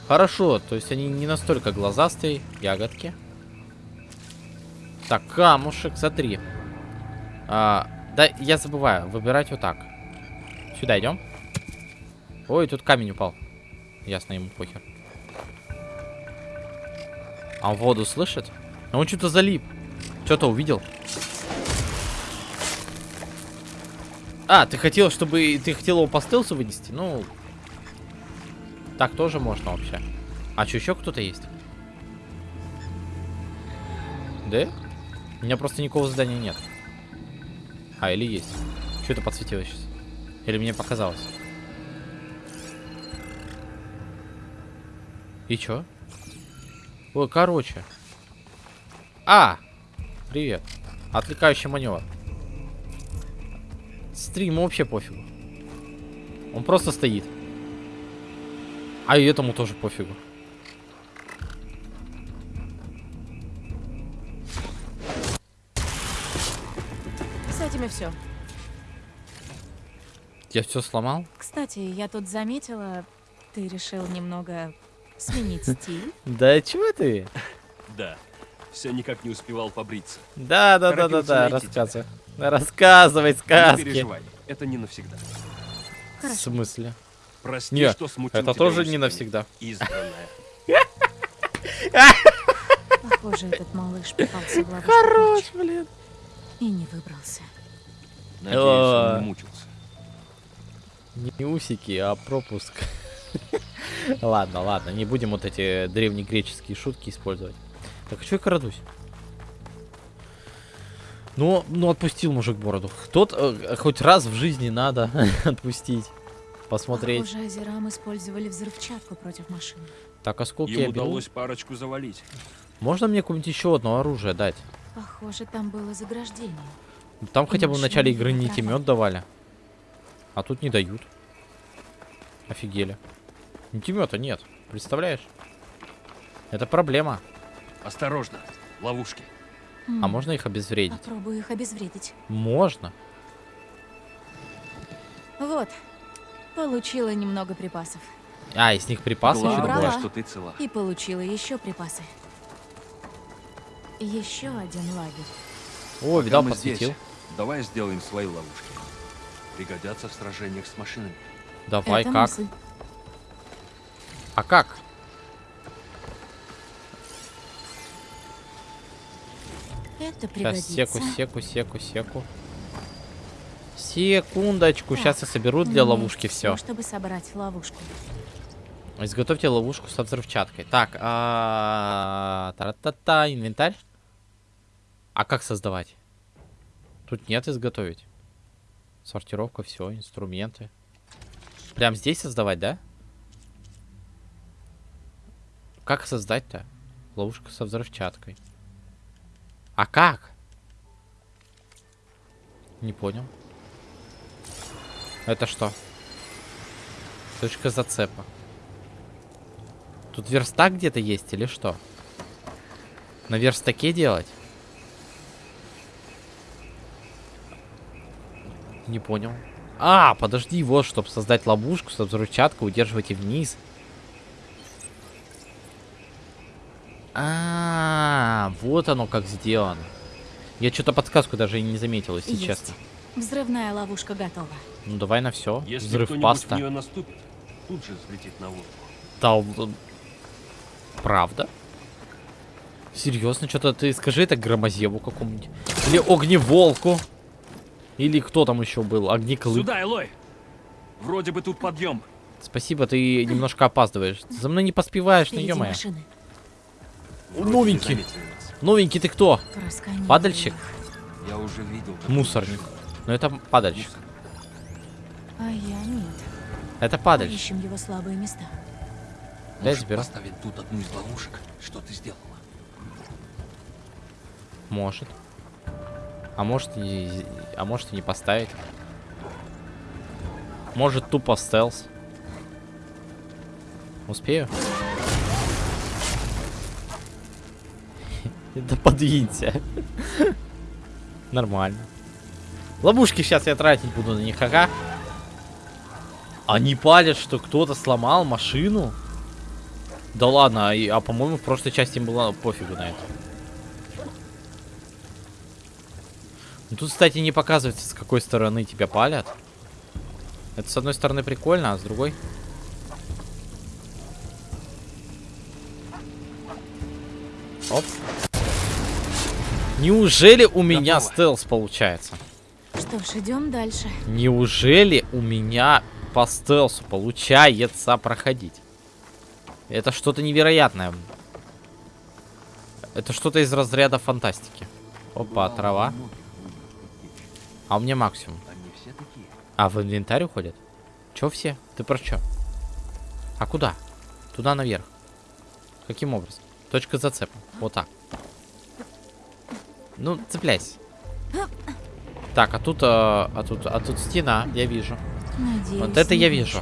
Хорошо, то есть они не настолько глазастые, ягодки. Так, камушек, смотри. А, да, я забываю, выбирать вот так. Сюда идем. Ой, тут камень упал. Ясно, ему похер. А он воду слышит? А он что-то залип. Что-то увидел. А, ты хотел, чтобы... Ты хотел его по стелсу вынести? Ну... Так тоже можно вообще. А что, еще кто-то есть? Да? У меня просто никакого задания нет. А, или есть. Что это подсветилось сейчас? Или мне показалось? И чё? Ой, короче. А! Привет. Отвлекающий маневр. Стрим вообще пофигу. Он просто стоит. А и этому тоже пофигу. С этими все. Я все сломал? Кстати, я тут заметила, ты решил немного сменить [laughs] стиль. Да чего ты? Да. Все никак не успевал побриться. Да, да, да, да, да, рассказывай. Рассказывай Не сказки. переживай, это не навсегда. В смысле? Прости, Не, что смутил это тоже не навсегда. Избранная. Похоже, этот малыш попался в ловушку Хорош, блин. и не выбрался. Надеюсь, он не мучился. Не усики, а пропуск. Ладно, ладно, не будем вот эти древнегреческие шутки использовать. Так, что я крадусь? Ну, ну отпустил мужик бороду. Тот э, хоть раз в жизни надо [laughs] отпустить. Посмотреть. Похоже, Азерам использовали взрывчатку против машины. Так, осколки я Им беру. удалось парочку завалить. Можно мне какое-нибудь еще одно оружие дать? Похоже, там было заграждение. Там хотя бы в начале игры нитемет давали. А тут не дают. Офигели. Нитемета нет. Представляешь? Это проблема. Осторожно, ловушки. А М, можно их обезвредить? Попробую их обезвредить. Можно. Вот. Получила немного припасов. А, из них припасы еще Главное, добавляешь? что ты цела. И получила еще припасы. Еще один лагерь. О, Пока видал, подсветил. здесь, давай сделаем свои ловушки. Пригодятся в сражениях с машинами. Давай, Это как? мысль. А как? Это Сейчас секу, секу, секу, секу. Секундочку, сейчас я соберу для ловушки все. чтобы собрать ловушку. Изготовьте ловушку со взрывчаткой. Так, а... та-та-та, инвентарь. А как создавать? Тут нет изготовить. Сортировка, все, инструменты. Прям здесь создавать, да? Как создать-то? Ловушка со взрывчаткой. А как? Не понял. Это что? Точка зацепа. Тут верстак где-то есть или что? На верстаке делать? Не понял. А, подожди, вот, чтобы создать ловушку, со взрывчатку, удерживайте вниз. А, вот оно как сделано. Я что-то подсказку даже и не заметил, если Есть. честно. Взрывная ловушка готова. Ну давай на все. Если Взрыв паста. в нее наступит, тут же взлетит на. Да, л- правда? Серьезно, что-то ты скажи это громозеву какому-нибудь. Или огневолку. Или кто там еще был? Огнеклык. Сюда, Элой! Вроде бы тут подъем. Спасибо, ты немножко опаздываешь. За мной не поспеваешь, ну. Вроде Новенький. не. Новенький ты кто? Падальщик? Я уже видел. Мусорник. Ну это падальщик. А я нет. Это падальщик. Ищем его слабые места. Дай Может, заберу. поставить тут одну из ловушек? Что ты сделала? Может. А может и, а может и не поставить. Может тупо стелс. Успею? Да подвинься. Нормально. Ловушки сейчас я тратить буду на них, ага. Они палят, что кто-то сломал машину. Да ладно, а, а по-моему в прошлой части было пофигу на это. Ну, тут, кстати, не показывается, с какой стороны тебя палят. Это с одной стороны прикольно, а с другой... Оп. Неужели у меня Готово. стелс получается? Что ж, идем дальше. Неужели у меня по стелсу получается проходить? Это что-то невероятное. Это что-то из разряда фантастики. Опа, трава. А у меня максимум. Они все такие. А, в инвентарь уходят? Чё все? Ты про чё? А куда? Туда наверх. Каким образом? Точка зацепа. Вот так. Ну, цепляйся. Так, а тут, а, а тут, а тут стена, я вижу. Надеюсь, Вот это я вижу.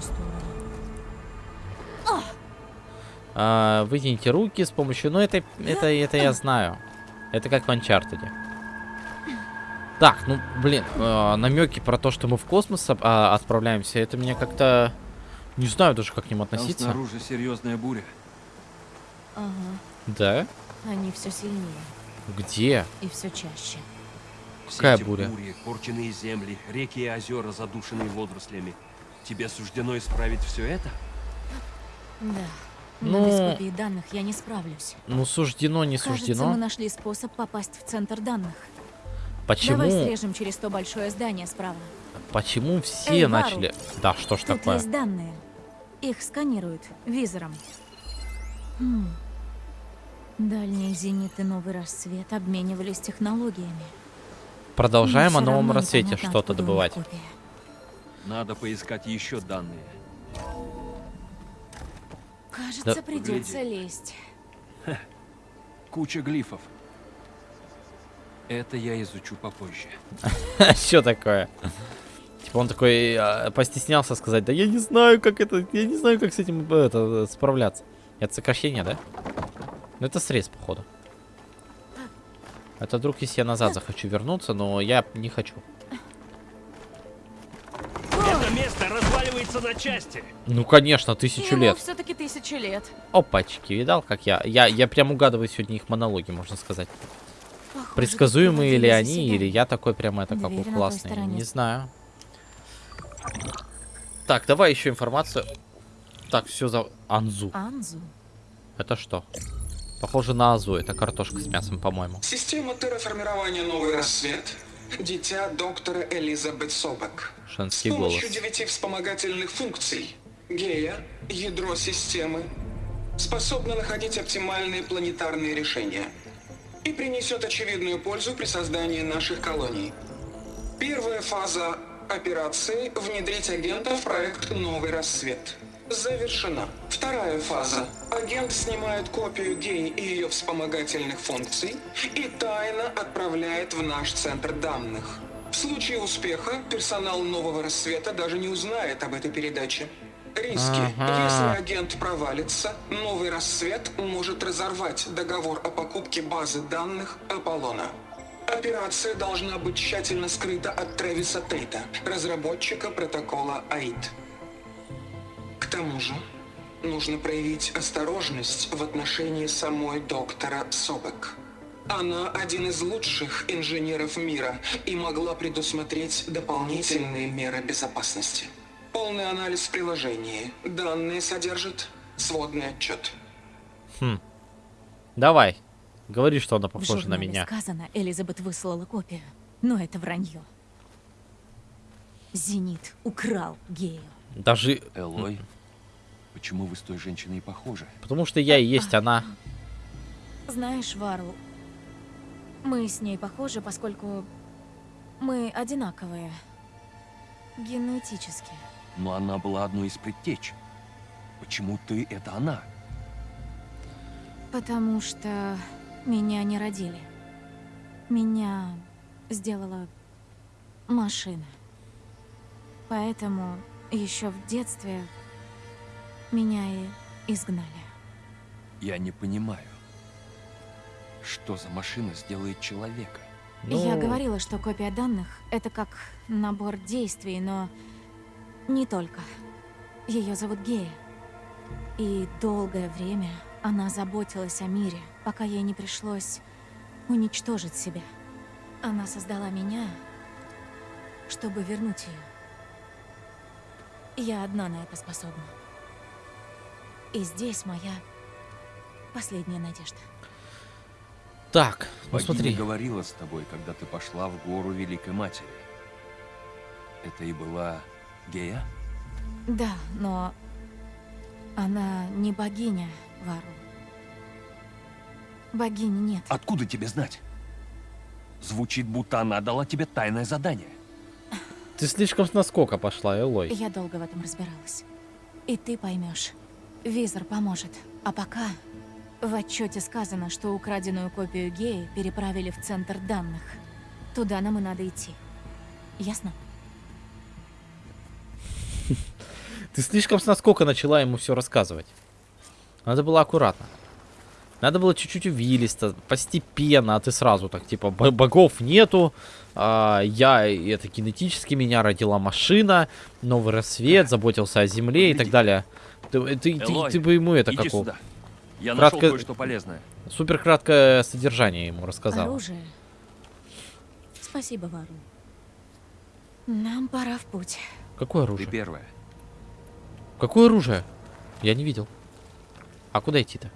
А, вытяните руки с помощью... Ну, это, это, это я знаю. Это как в Uncharted. Так, ну, блин, намеки про то, что мы в космос а, отправляемся, это меня как-то... Не знаю даже, как к ним Там относиться. снаружи серьезная буря. Ага. Да? Они все сильнее Где? и все чаще. Какая буря? бури, порченные земли, реки и озера, задушенные водорослями. Тебе суждено исправить все это? Да. Ну- Но без копии данных я не справлюсь. Ну, суждено, не Кажется, суждено. мы нашли способ попасть в центр данных. Почему, Давай срежем через то большое здание справа. почему все Эй, Вару, начали... Да, что ж Тут такое? есть данные. Их сканируют визором. Хм. Дальние зениты новый рассвет обменивались технологиями. Продолжаем Но о новом рассвете что-то добывать. копия. Надо поискать еще данные. Кажется, Да- придется лезть. Куча глифов. Это я изучу попозже. [laughs] Что такое? Типа он такой а, постеснялся сказать, да я не знаю, как это, я не знаю, как с этим э, это, справляться. Это сокращение, да? Ну это срез, походу. Это вдруг, если я назад захочу вернуться, но я не хочу. Это место разваливается на части. Ну, конечно, тысячу лет. все-таки тысячу лет. Опачки, видал, как я? Я, я прям угадываю сегодня их монологи, можно сказать. Похоже, Предсказуемые ли они, или я такой прям это Дверь какой классный? Не знаю. Так, давай еще информацию. Так, все за... Анзу. Анзу. Это что? Похоже на Азу. Это картошка с мясом, по-моему. Система терраформирования «Новый рассвет» — дитя доктора Элизабет Собак. С Женский голос. помощью девяти вспомогательных функций Гея, ядро системы, способна находить оптимальные планетарные решения и принесет очевидную пользу при создании наших колоний. Первая фаза операции – внедрить агента в проект «Новый рассвет». Завершена. Вторая фаза. Агент снимает копию гей и ее вспомогательных функций и тайно отправляет в наш центр данных. В случае успеха персонал нового рассвета даже не узнает об этой передаче. Риски. Ага. Если агент провалится, новый рассвет может разорвать договор о покупке базы данных Аполлона. Операция должна быть тщательно скрыта от Трэвиса Тейта, разработчика протокола АИД. К тому же, нужно проявить осторожность в отношении самой доктора Собек. Она один из лучших инженеров мира и могла предусмотреть дополнительные меры безопасности. Полный анализ в приложении. Данные содержит сводный отчет. Давай. Говори, что она похожа на меня. сказано, Элизабет выслала копию. Но это вранье. Зенит украл гею. Даже... Элой, почему вы с той женщиной похожи? Потому что я и есть она. Знаешь, Вару, мы с ней похожи, поскольку мы одинаковые. Генетически. Но она была одной из предтеч. Почему ты — это она? Потому что меня не родили. Меня сделала машина. Поэтому еще в детстве меня и изгнали. Я не понимаю. Что за машина сделает человека? Я Ну, говорила, что копия данных — это как набор действий, но не только. Ее зовут Гея. И долгое время она заботилась о мире, пока ей не пришлось уничтожить себя. Она создала меня, чтобы вернуть ее. Я одна на это способна. И здесь моя последняя надежда. Так, ну Богиня смотри. говорила с тобой, когда ты пошла в гору Великой Матери. Это и была Гея? Да, но она не богиня, Вару. Богини нет. Откуда тебе знать? Звучит, будто она дала тебе тайное задание. Ты слишком с наскока пошла, Элой. Я долго в этом разбиралась. И ты поймешь. Визор поможет. А пока в отчете сказано, что украденную копию геи переправили в центр данных. Туда нам и надо идти. Ясно? [laughs] Ты слишком с наскока начала ему все рассказывать. Надо было аккуратно. Надо было чуть-чуть увилисто, постепенно, а ты сразу так, типа, «Б- богов нету, а, я, это генетически меня родила машина, новый рассвет, заботился о земле и так далее. Ты, ты, ты, Элой, ты бы ему это как у- сюда. Я Кратко- нашел кое-что полезное. супер краткое содержание ему рассказал. Оружие. Спасибо, Вару. Нам пора в путь. Какое Ты оружие? первая. Какое оружие? Я не видел. А куда идти-то?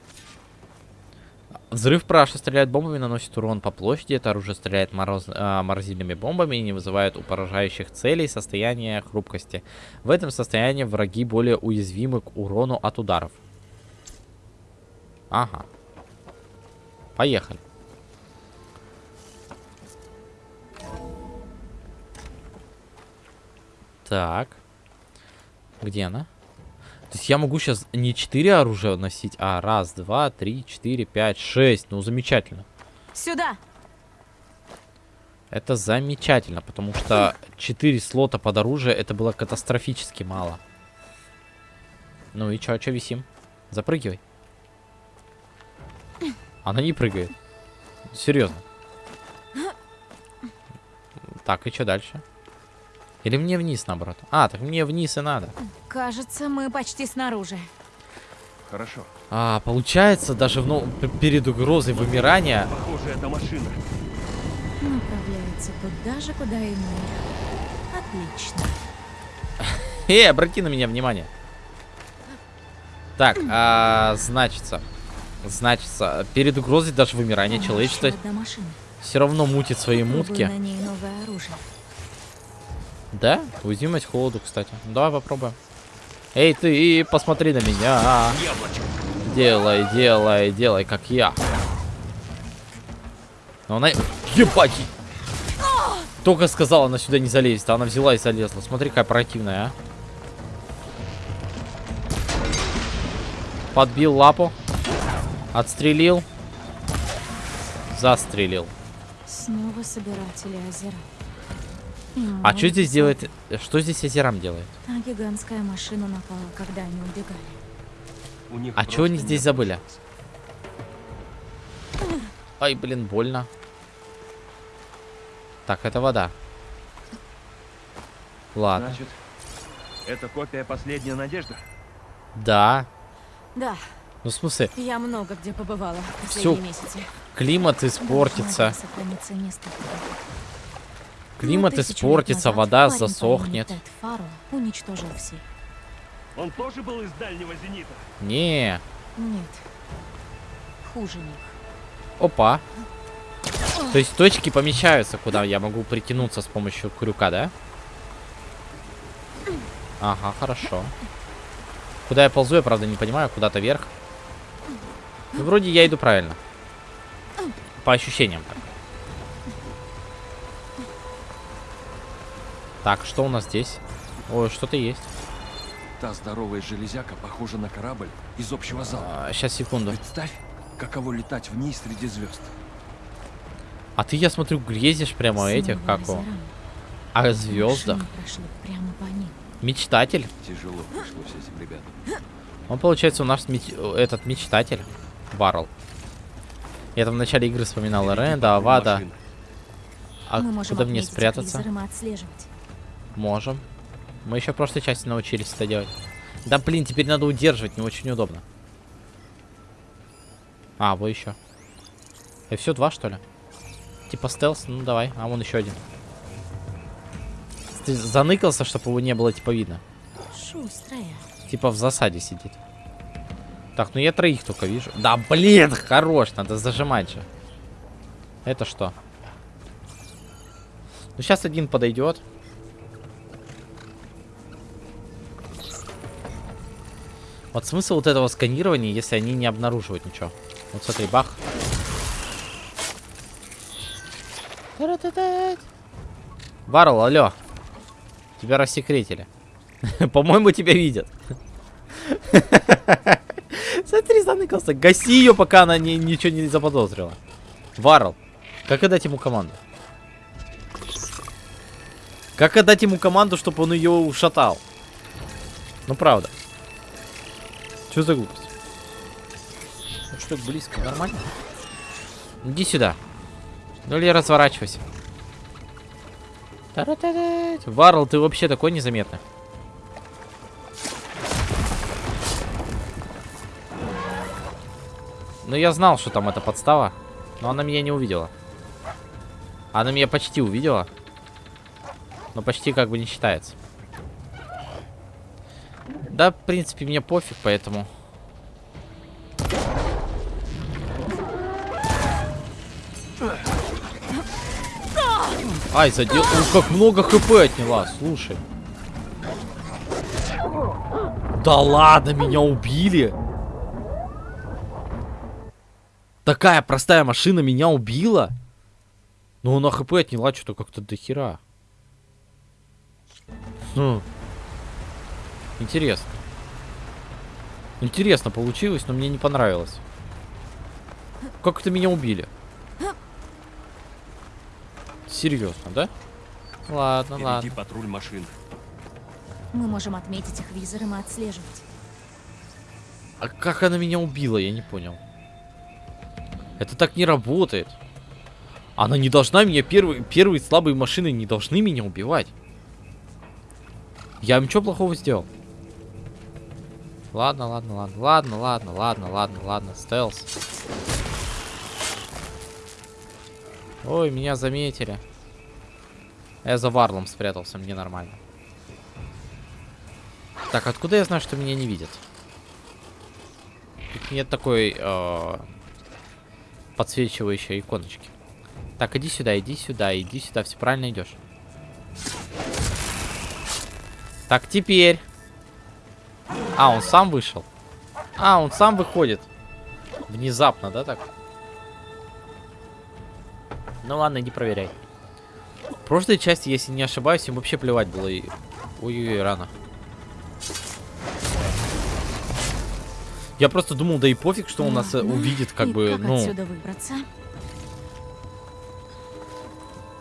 Взрыв праша стреляет бомбами, наносит урон по площади. Это оружие стреляет мороз... а, морозильными бомбами и не вызывает у поражающих целей состояние хрупкости. В этом состоянии враги более уязвимы к урону от ударов. Ага. Поехали. Так. Где она? То есть я могу сейчас не 4 оружия носить, а раз, два, три, четыре, пять, шесть. Ну, замечательно. Сюда! Это замечательно, потому что 4 слота под оружие это было катастрофически мало. Ну и чё, чё висим? Запрыгивай. Она не прыгает. Серьезно. Так, и что дальше? Или мне вниз, наоборот? А, так мне вниз и надо. Кажется, мы почти снаружи. Хорошо. А, получается, даже в, ну, перед угрозой вымирания... Похоже, это машина. Направляется туда же, куда и мы. Отлично. [laughs] Эй, обрати на меня внимание. Так, а, значится... Значится, перед угрозой даже вымирания человечества все равно мутит свои мутки. на ней новое оружие. Да? Уязвимость холоду, кстати. Давай попробуем. Эй, ты, посмотри на меня. Делай, делай, делай, как я. Но она... Ебать! Только сказала, она сюда не залезет, а она взяла и залезла. Смотри, какая противная, а. Подбил лапу. Отстрелил. Застрелил. Снова собиратели озера. А что молот здесь высокий. делает... Что здесь озерам делает? Та гигантская машина напала, когда они убегали. У них А чего они здесь забыли? Ай, блин, больно. Так, это вода. Ладно. Значит, это копия последняя надежда? Да. Да, Ну, в смысле, я много где побывала в Всё. последние месяцы. климат испортится. Климат испортится, вода засохнет. Уничтожил все. Он тоже был из дальнего зенита? Не. Нет. Хуже них. Опа. То есть точки помещаются, куда я могу притянуться с помощью крюка, да? Ага, хорошо. Куда я ползу, я правда не понимаю, куда-то вверх. Ну, вроде я иду правильно. По ощущениям так. Так, что у нас здесь? Ой, что-то есть. Та здоровая железяка похожа на корабль из общего зала. сейчас, секунду. Представь, каково летать в ней среди звезд. А ты, я смотрю, грезишь прямо о этих, как о, озера. о звездах. Машины прошли прямо по ним. Мечтатель. Тяжело пришлось этим ребятам. Он, получается, у нас меч- этот мечтатель. Баррел. Я там в начале игры вспоминал Ренда, Авада. А Мы куда мне спрятаться? мы отслеживать. Можем. Мы еще в прошлой части научились это делать. Да блин, теперь надо удерживать, не очень удобно. А, вот еще. И все, два, что ли? Типа стелс, ну давай. А вон еще один. Ты заныкался, чтобы его не было, типа, видно. Шустрая. Типа в засаде сидит. Так, ну я троих только вижу. Да, блин, хорош, надо зажимать же. Это что? Ну сейчас один подойдет. Вот смысл вот этого сканирования, если они не обнаруживают ничего. Вот смотри, бах. Варл, алло. Тебя рассекретили. [laughs] По-моему, тебя видят. [laughs] Смотри, заныкался. Гаси ее, пока она не, ничего не заподозрила. Варл, как отдать ему команду? Как отдать ему команду, чтобы он ее ушатал? Ну, правда. Что за глупость? Ну, что, близко, нормально? Иди сюда. Ну или разворачивайся. Варл, ты вообще такой незаметный. Ну я знал, что там эта подстава, но она меня не увидела. Она меня почти увидела. Но почти как бы не считается. Да, в принципе, мне пофиг, поэтому... Ай, задел... Ну, как много хп отняла, слушай. Да ладно, меня убили. Такая простая машина меня убила. Ну она хп отняла что-то как-то до хера. Ну... Интересно. Интересно получилось, но мне не понравилось. Как это меня убили? Серьезно, да? Ладно, Впереди ладно. патруль машин. Мы можем отметить их визором и отслеживать. А как она меня убила, я не понял. Это так не работает. Она не должна меня, первые, первые слабые машины не должны меня убивать. Я им что плохого сделал? Ладно, ладно, ладно, ладно, ладно, ладно, ладно, ладно, стелс. Ой, меня заметили. Я за варлом спрятался, мне нормально. Так, откуда я знаю, что меня не видят? Тут нет такой э, подсвечивающей иконочки. Так, иди сюда, иди сюда, иди сюда, все правильно идешь. Так, теперь. А, он сам вышел. А, он сам выходит. Внезапно, да, так? Ну ладно, иди проверяй. В прошлой части, если не ошибаюсь, им вообще плевать было. И... Ой-ой-ой, рано. Я просто думал, да и пофиг, что он нас э, увидит, как И бы, как ну, отсюда выбраться?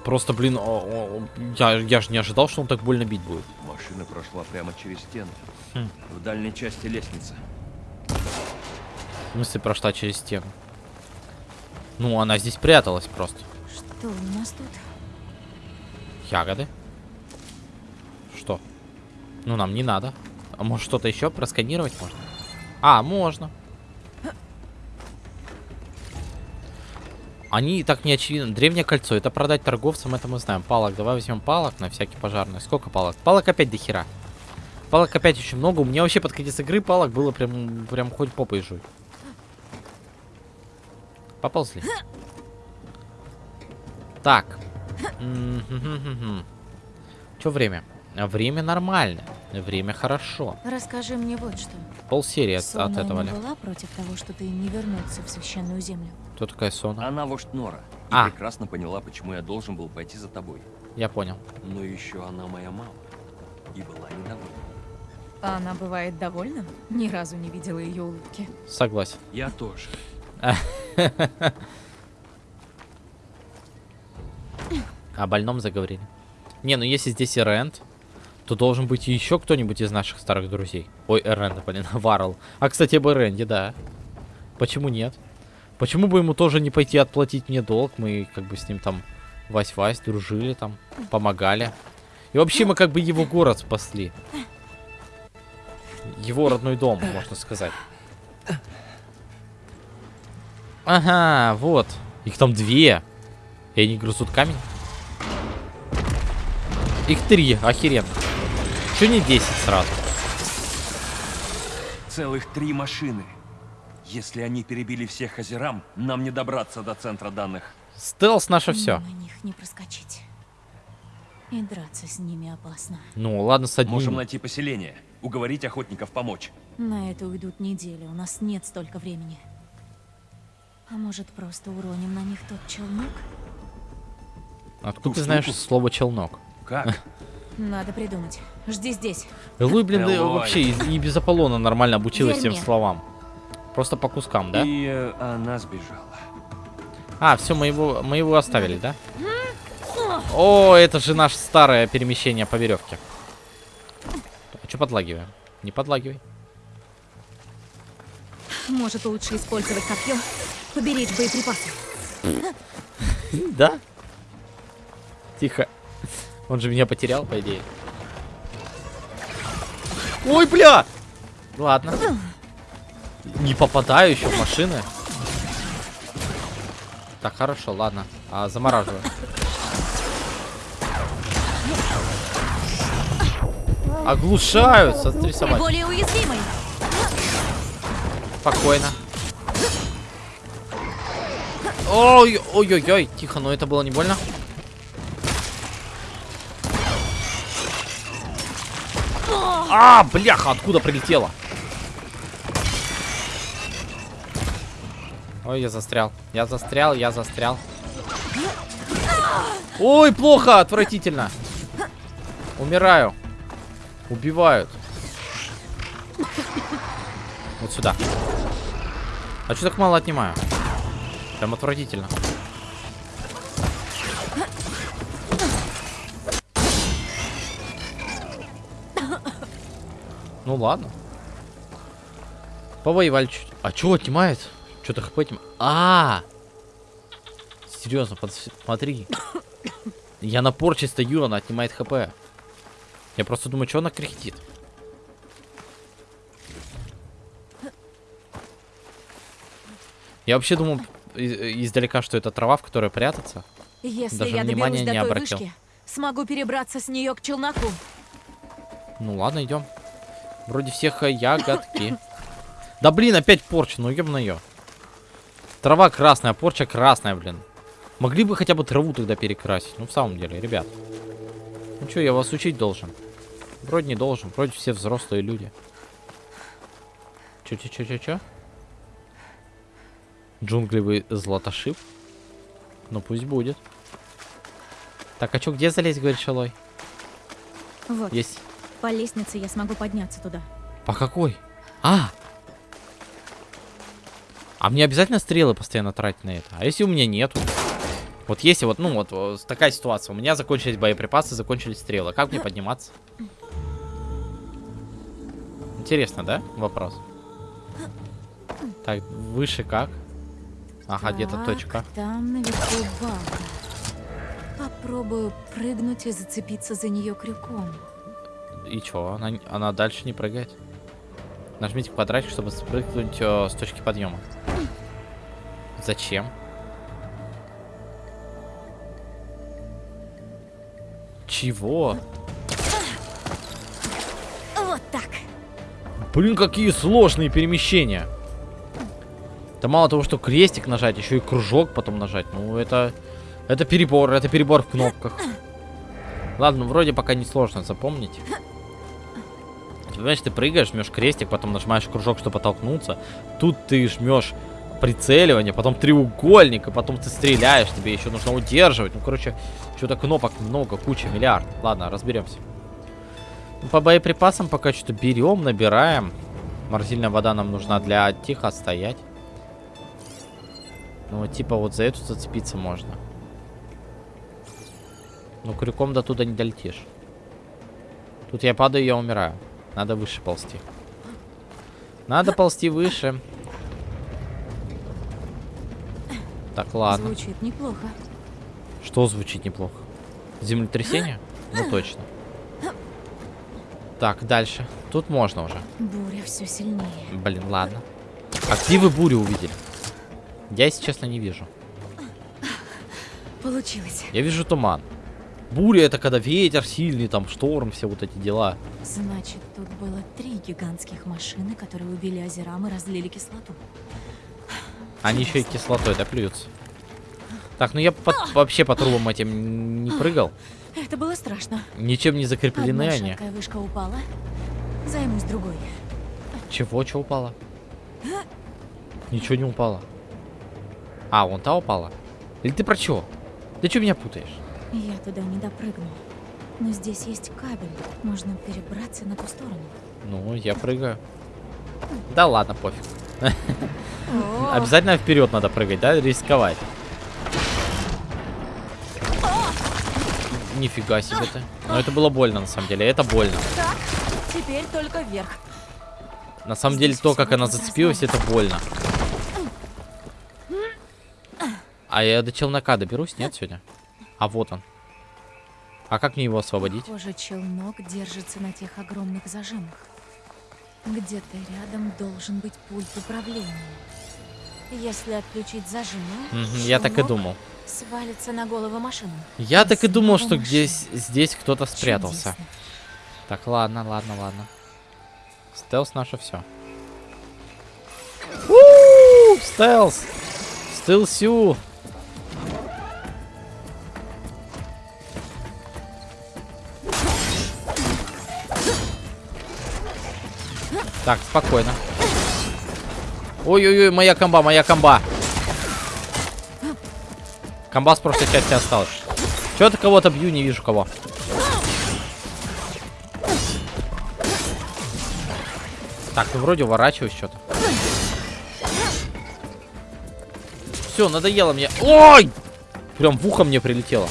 Просто, блин, о- о- я, я же не ожидал, что он так больно бить будет. Машина прошла прямо через стену. Хм. В дальней части лестницы. В смысле, прошла через стену. Ну, она здесь пряталась просто. Что у нас тут? Ягоды. Что? Ну, нам не надо. А может, что-то еще просканировать можно? А, можно. Они так не очевидно. Древнее кольцо. Это продать торговцам, это мы знаем. Палок. Давай возьмем палок на всякий пожарный. Сколько палок? Палок опять до хера. Палок опять очень много. У меня вообще под конец игры палок было прям, прям хоть попой жуй. Поползли. Так. Что время? Время нормально. Время хорошо. Расскажи мне вот что. Пол серии от, от этого не ли. была против того, что ты не вернулся в священную землю? Кто такая Сона? Она вождь Нора. И А. прекрасно поняла, почему я должен был пойти за тобой. Я понял. Но еще она моя мама. И была недовольна. А она бывает довольна? Ни разу не видела ее улыбки. Согласен. Я тоже. [laughs] О больном заговорили. Не, ну если здесь и Рент, то должен быть еще кто-нибудь из наших старых друзей. Ой, Рент, блин, [laughs] Варл. А, кстати, об Ренде, да. Почему нет? Почему бы ему тоже не пойти отплатить мне долг? Мы как бы с ним там Вась-Вась дружили там, помогали. И вообще мы как бы его город спасли. Его родной дом, можно сказать. Ага, вот. Их там две. И они грызут камень. Их три, охеренно. Че не 10 сразу? Целых три машины. Если они перебили всех озерам, нам не добраться до центра данных. Стелс наше все. На них не проскочить. И драться с ними опасно. Ну, ладно, с одним. Можем найти поселение, уговорить охотников помочь. На это уйдут недели, у нас нет столько времени. А может, просто уроним на них тот челнок? Откуда ту ты знаешь штуку? слово челнок? Как? [laughs] Надо придумать. Жди здесь. Луи, блин, да вообще и, и без Аполлона нормально обучилась Верь всем словам. Просто по кускам, да? И э, она сбежала. А, все, мы его, мы его оставили, да? О, это же наше старое перемещение по веревке. А что подлагиваем? Не подлагивай. Может, лучше использовать копье, поберечь боеприпасы. Да? Тихо. Он же меня потерял, по идее. Ой, бля! Ладно. Не попадаю еще в машины. Так, хорошо, ладно. А, замораживаю. Оглушают, смотри, собаки. Более уязвимый. Спокойно. Ой-ой-ой, тихо, но это было не больно. А, бляха, откуда прилетела? Ой, я застрял. Я застрял, я застрял. Ой, плохо, отвратительно. Умираю. Убивают. Вот сюда. А что так мало отнимаю? Прям отвратительно. Ну ладно. Повоевали чуть. А что отнимает? Что-то хп отнимает. А, -а, а Серьезно, смотри. Я на порче стою, она отнимает хп. Я просто думаю, что она кряхтит. Я вообще думал издалека, что это трава, в которой прятаться. Если Даже я внимания до не обратил. вышки, смогу перебраться с нее к челноку. Ну ладно, идем. Вроде всех э, ягодки. Да блин, опять порча, ну еб ее. Трава красная, порча красная, блин. Могли бы хотя бы траву тогда перекрасить. Ну в самом деле, ребят. Ну что, я вас учить должен? Вроде не должен, вроде все взрослые люди. Чё? Джунглевый златошип? Ну пусть будет. Так, а чё, где залезть, говорит Шалой? Вот, Есть. по лестнице я смогу подняться туда. По какой? А! А мне обязательно стрелы постоянно тратить на это? А если у меня нету? Вот если вот, ну вот, такая ситуация. У меня закончились боеприпасы, закончились стрелы. Как мне подниматься? Интересно, да? Вопрос. Так, выше как? Ага, где-то точка. Там наверху балка. Попробую прыгнуть и зацепиться за нее крюком. И чё? Она, она дальше не прыгает? Нажмите квадратик, чтобы спрыгнуть э, с точки подъема. Зачем? Чего? Вот так. Блин, какие сложные перемещения. Да мало того, что крестик нажать, еще и кружок потом нажать. Ну, это... Это перебор, это перебор в кнопках. Ладно, вроде пока не сложно запомнить. Понимаешь, ты прыгаешь, жмешь крестик, потом нажимаешь кружок, чтобы оттолкнуться. Тут ты жмешь прицеливание, потом треугольник, и потом ты стреляешь, тебе еще нужно удерживать. Ну, короче, что-то кнопок много, куча, миллиард. Ладно, разберемся. Ну, по боеприпасам пока что берем, набираем. Морозильная вода нам нужна для тихо стоять. Ну, типа вот за эту зацепиться можно. Ну, крюком до туда не долетишь. Тут я падаю, я умираю. Надо выше ползти. Надо ползти выше. Так, ладно. Звучит неплохо. Что звучит неплохо? Землетрясение? Ну точно. Так, дальше. Тут можно уже. Буря все сильнее. Блин, ладно. А где вы бурю увидели? Я, если честно, не вижу. Получилось. Я вижу туман. Буря это когда ветер сильный, там шторм, все вот эти дела. Значит, тут было три гигантских машины, которые убили Азерам и разлили кислоту. Они еще и кислотой, да, плюются. Так, ну я под- вообще по трубам этим не прыгал. Это было страшно. Ничем не закреплены Одна они. шаткая вышка упала. Займусь другой. Чего, что упало? Ничего не упало. А, вон та упала. Или ты про чё? Ты что меня путаешь? Я туда не допрыгну. Но здесь есть кабель. Можно перебраться на ту сторону. Ну, я прыгаю. Да ладно, пофиг. Обязательно вперед надо прыгать, да? Рисковать. Нифига себе ты. Но это было больно, на самом деле. Это больно. так, теперь только вверх. На самом деле, то, как она зацепилась, это больно. А я до челнока доберусь, нет, сегодня? А вот он. А как мне его освободить? Похоже, челнок держится на тех огромных зажимах. Где-то рядом должен быть пульт управления. Если отключить зажимы, Мгм, я так и думал. свалится на голову машину. Я так и думал, что здесь, здесь кто-то спрятался. Чудесно. Так, ладно, ладно, ладно. Стелс наше все. Стелс! Стелсю! Так, спокойно. Ой-ой-ой, моя комба, моя комба. Комба с прошлой части осталась. Чё-то кого-то бью, не вижу кого. Так, ну вроде уворачиваюсь что-то. Все, надоело мне. Ой! Прям в ухо мне прилетело.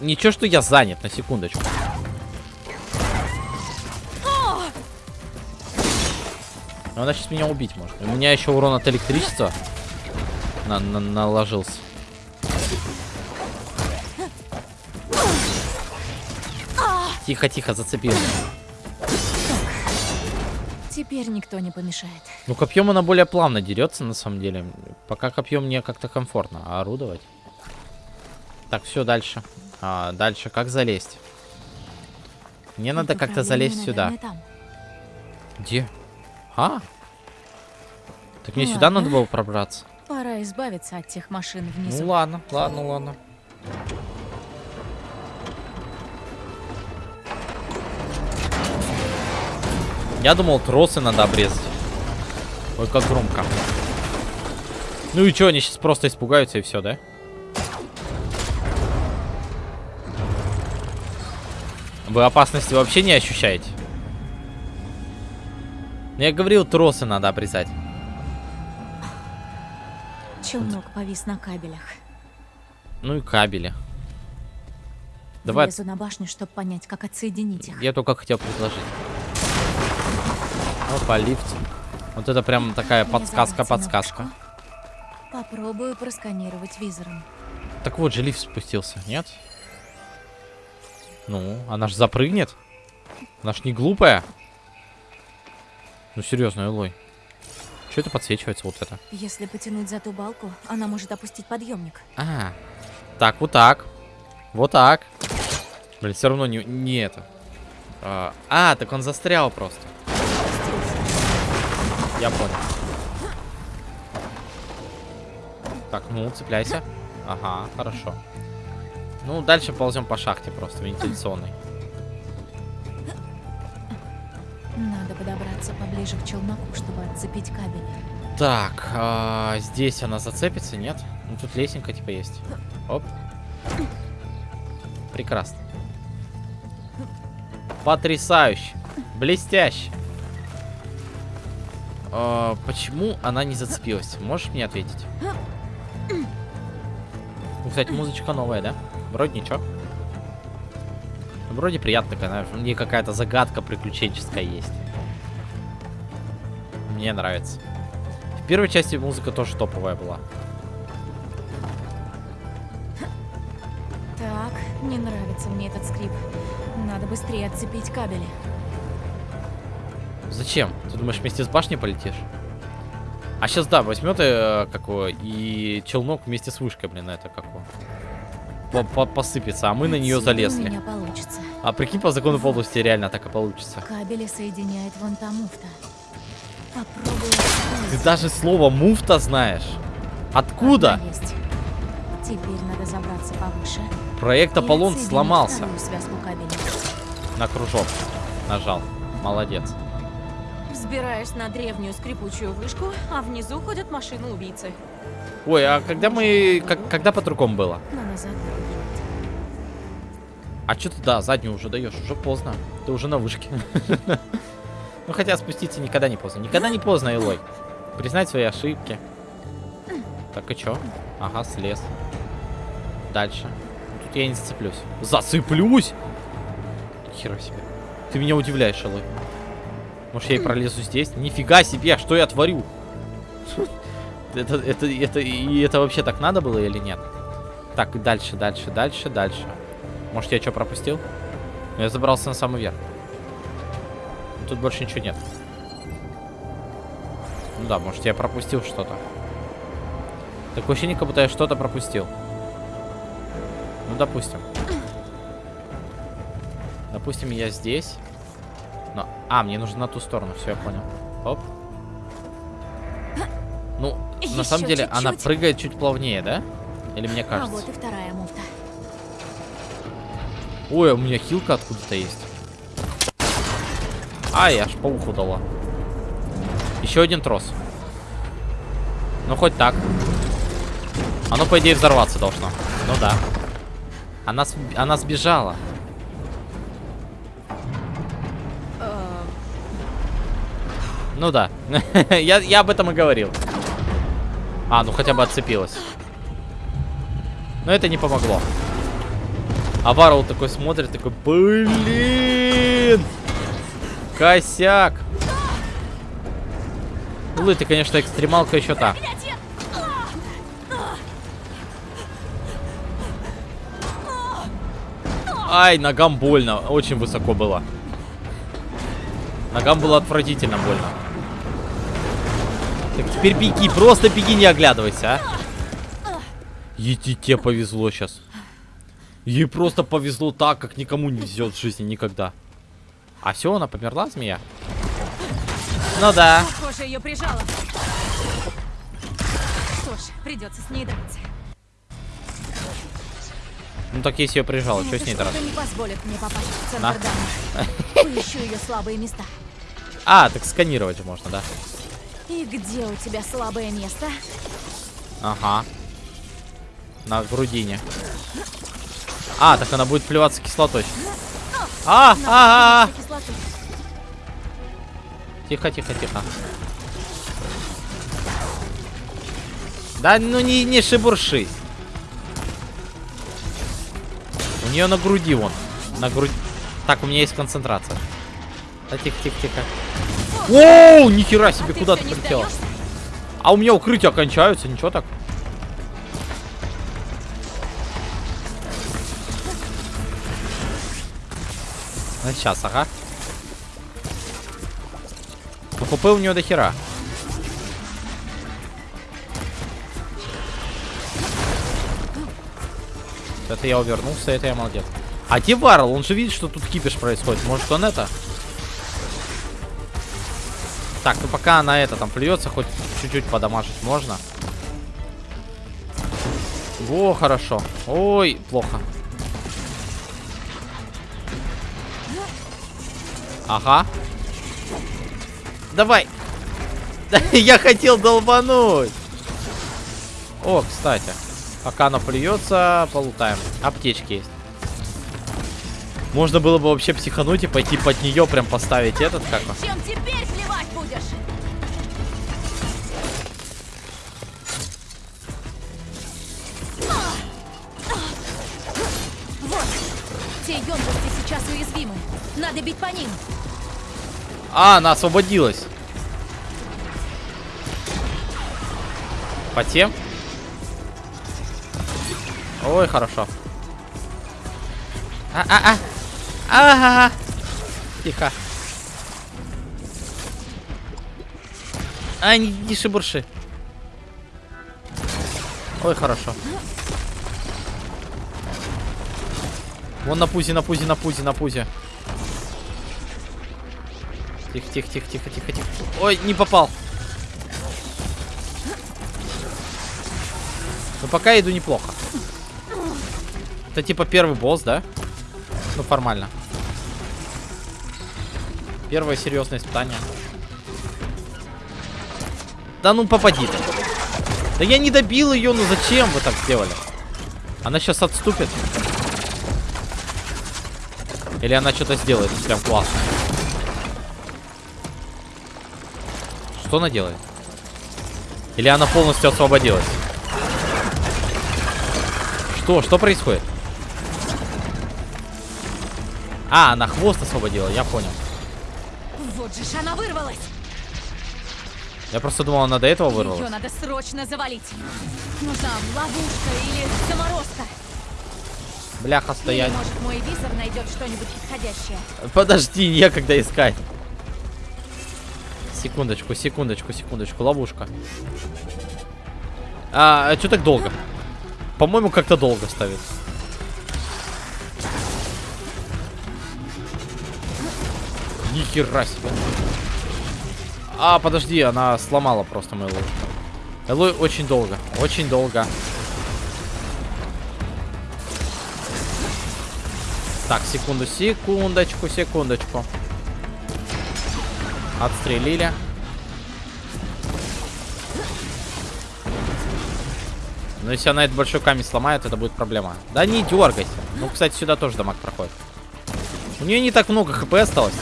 Ничего, что я занят, на секундочку. Но она сейчас меня убить может. У меня еще урон от электричества на на наложился. Тихо, тихо, зацепил. Теперь никто не помешает. Ну, копьем она более плавно дерется, на самом деле. Пока копьем мне как-то комфортно а орудовать. Так, все, дальше. А, дальше, как залезть? Мне надо Пункт как-то залезть сюда. Где? А? Так мне Ну сюда ладно. надо было пробраться. Пора избавиться от тех машин внизу. Ну ладно, ладно, ладно. Я думал, тросы надо обрезать. Ой, как громко. Ну и что, они сейчас просто испугаются и все, да? Вы опасности вообще не ощущаете? Я говорил, тросы надо обрезать. Челнок повис на кабелях. Ну и кабели. Давай, Влезу на башню, чтобы понять, как отсоединить их. я только хотел предложить. Опа, лифт. Вот это прям такая Мне подсказка, забраться на подсказка. вышку. Попробую просканировать визором. Так вот же лифт спустился, нет? Ну, она ж запрыгнет. Она ж не глупая. Ну, серьезно, Элой. Что это подсвечивается вот это? Если потянуть за ту балку, она может опустить подъемник. А, так, вот так. Вот так. Блин, все равно не, не это. А, а, так он застрял просто. Я понял. Так, ну, цепляйся. Ага, хорошо. Ну, дальше ползем по шахте просто, вентиляционной. Надо подобраться поближе к челноку, чтобы отцепить кабель. Так, а, здесь она зацепится, нет? Ну, тут лесенка типа есть. Оп. Прекрасно. Потрясающе. Блестяще. А, почему она не зацепилась? Можешь мне ответить? Ну, кстати, музычка новая, да? Вроде ничего. Вроде приятно, когда в ней какая-то загадка приключенческая есть. Мне нравится. В первой части музыка тоже топовая была. Так, не нравится мне этот скрип. Надо быстрее отцепить кабели. Зачем? Ты думаешь, вместе с башней полетишь? А сейчас, да, возьмет э, какого и челнок вместе с вышкой, блин, это какого. По -по Посыпется, а мы на нее залезли. А прикинь, по закону подлости реально так и получится. Кабели соединяет вон та муфта. Попробую. Ты даже слово муфта знаешь. Откуда? Теперь надо забраться повыше. Проект Аполлон сломался. На кружок. Нажал. Молодец. Взбираешь на древнюю скрипучую вышку, а внизу ходят машины-убийцы. Ой, а когда мы... как- когда было? Назад дороги нет. А что ты, да, заднюю уже даешь? Уже поздно. Ты уже на вышке. [laughs] Ну, хотя спуститься никогда не поздно. Никогда не поздно, Илой. Признать свои ошибки. Так, и чё? Ага, слез. Дальше. Тут я не зацеплюсь. Зацеплюсь? Хера себе. Ты меня удивляешь, Илой. Может, я и пролезу здесь? Нифига себе, что я творю? [laughs] Это, это, это, и это вообще так надо было или нет? Так, дальше, дальше, дальше, дальше. Может, я что пропустил? Ну, Я забрался на самый верх. Тут больше ничего нет. Ну да, может, я пропустил что-то. Такое ощущение, как будто я что-то пропустил. Ну, допустим. Допустим, я здесь. Но... А, мне нужно на ту сторону, все, я понял. Оп. Ну, на самом деле, она чуть-чуть. прыгает чуть плавнее, да? Или мне А кажется? вот и вторая муфта. Ой, а у меня хилка откуда-то есть. Ай, аж по уху дала. Еще один трос. Ну, хоть так. Оно, по идее, взорваться должно. Ну да. Она, сб- она сбежала. Ну да. [laughs] я, я об этом и говорил. А, ну хотя бы отцепилась. Но это не помогло. А Варл такой смотрит, такой, блин! Косяк! Ну, ты, конечно, экстремалка еще та. Ай, ногам больно. Очень высоко было. Ногам было отвратительно больно. Так теперь беги, просто беги, не оглядывайся, а. Тебе повезло сейчас. Ей просто повезло так, как никому не везет в жизни никогда. А все, она померла, змея? Ну да. Похоже, ее прижало. Что ж, придется с ней драться. Ну так если ее прижала, что с ней драться? не позволит мне попасть в центр. [laughs] Поищу ее слабые места. А, так сканировать можно, да? И где у тебя слабое место? Ага. На грудине. А, так она будет плеваться кислотой. А, а, а, а. Тихо, тихо, тихо. Да ну не, не шебуршись. У нее на груди вон. На грудь. Так, у меня есть концентрация. Да тихо, тихо, тихо. Оу, нихера себе, А куда ты прилетела? А у меня укрытия кончаются, ничего так. Ну, сейчас, ага. Ну, ХП у него до хера. Это я увернулся, это я молодец. А где Варл? Он же видит, что тут кипиш происходит. Может, он это? Так, ну пока она это там плюется, хоть чуть-чуть подамажить можно. Во, хорошо. Ой, плохо. Ага. Давай. Да, [laughs] Я хотел долбануть. О, кстати. Пока она плюется, полутаем. Аптечки есть. Можно было бы вообще психануть и пойти под нее прям поставить этот как он. Чем теперь плевать будешь? Вот. Те емкости сейчас уязвимы. Надо бить по ним. А, она освободилась. По тем? Ой, хорошо. А-а-а. Ага. Тихо. А, не, не шебурши. Ой, хорошо. Вон на пузе, на пузе, на пузе, на пузе. Тихо, тихо, тихо, тихо, тихо, тихо. Ой, не попал. Ну пока иду неплохо. Это типа первый босс, да? Ну формально. Первое серьезное испытание. Да ну попади ты. Да я не добил ее, ну зачем вы так сделали? Она сейчас отступит. Или она что-то сделает прям классно. Что она делает? Или она полностью освободилась? Что? Что происходит? А, она хвост освободила, я понял. Вот же ж она вырвалась. Я просто думал, она до этого Ее вырвалась. надо срочно завалить. Нужна ловушка или заморозка. Бляха, стоять. Или, может, мой визор найдет что-нибудь подходящее. Подожди, некогда искать. Секундочку, секундочку, секундочку. Ловушка. А, что так долго? По-моему, как-то долго ставит. Нихера себе. А, подожди, она сломала просто мою ловушку. Элой очень долго, очень долго. Так, секунду, секундочку, секундочку. Отстрелили. Но если она этот большой камень сломает, это будет проблема. Да не дергайся. Ну, кстати, сюда тоже дамаг проходит. У нее не так много хп осталось.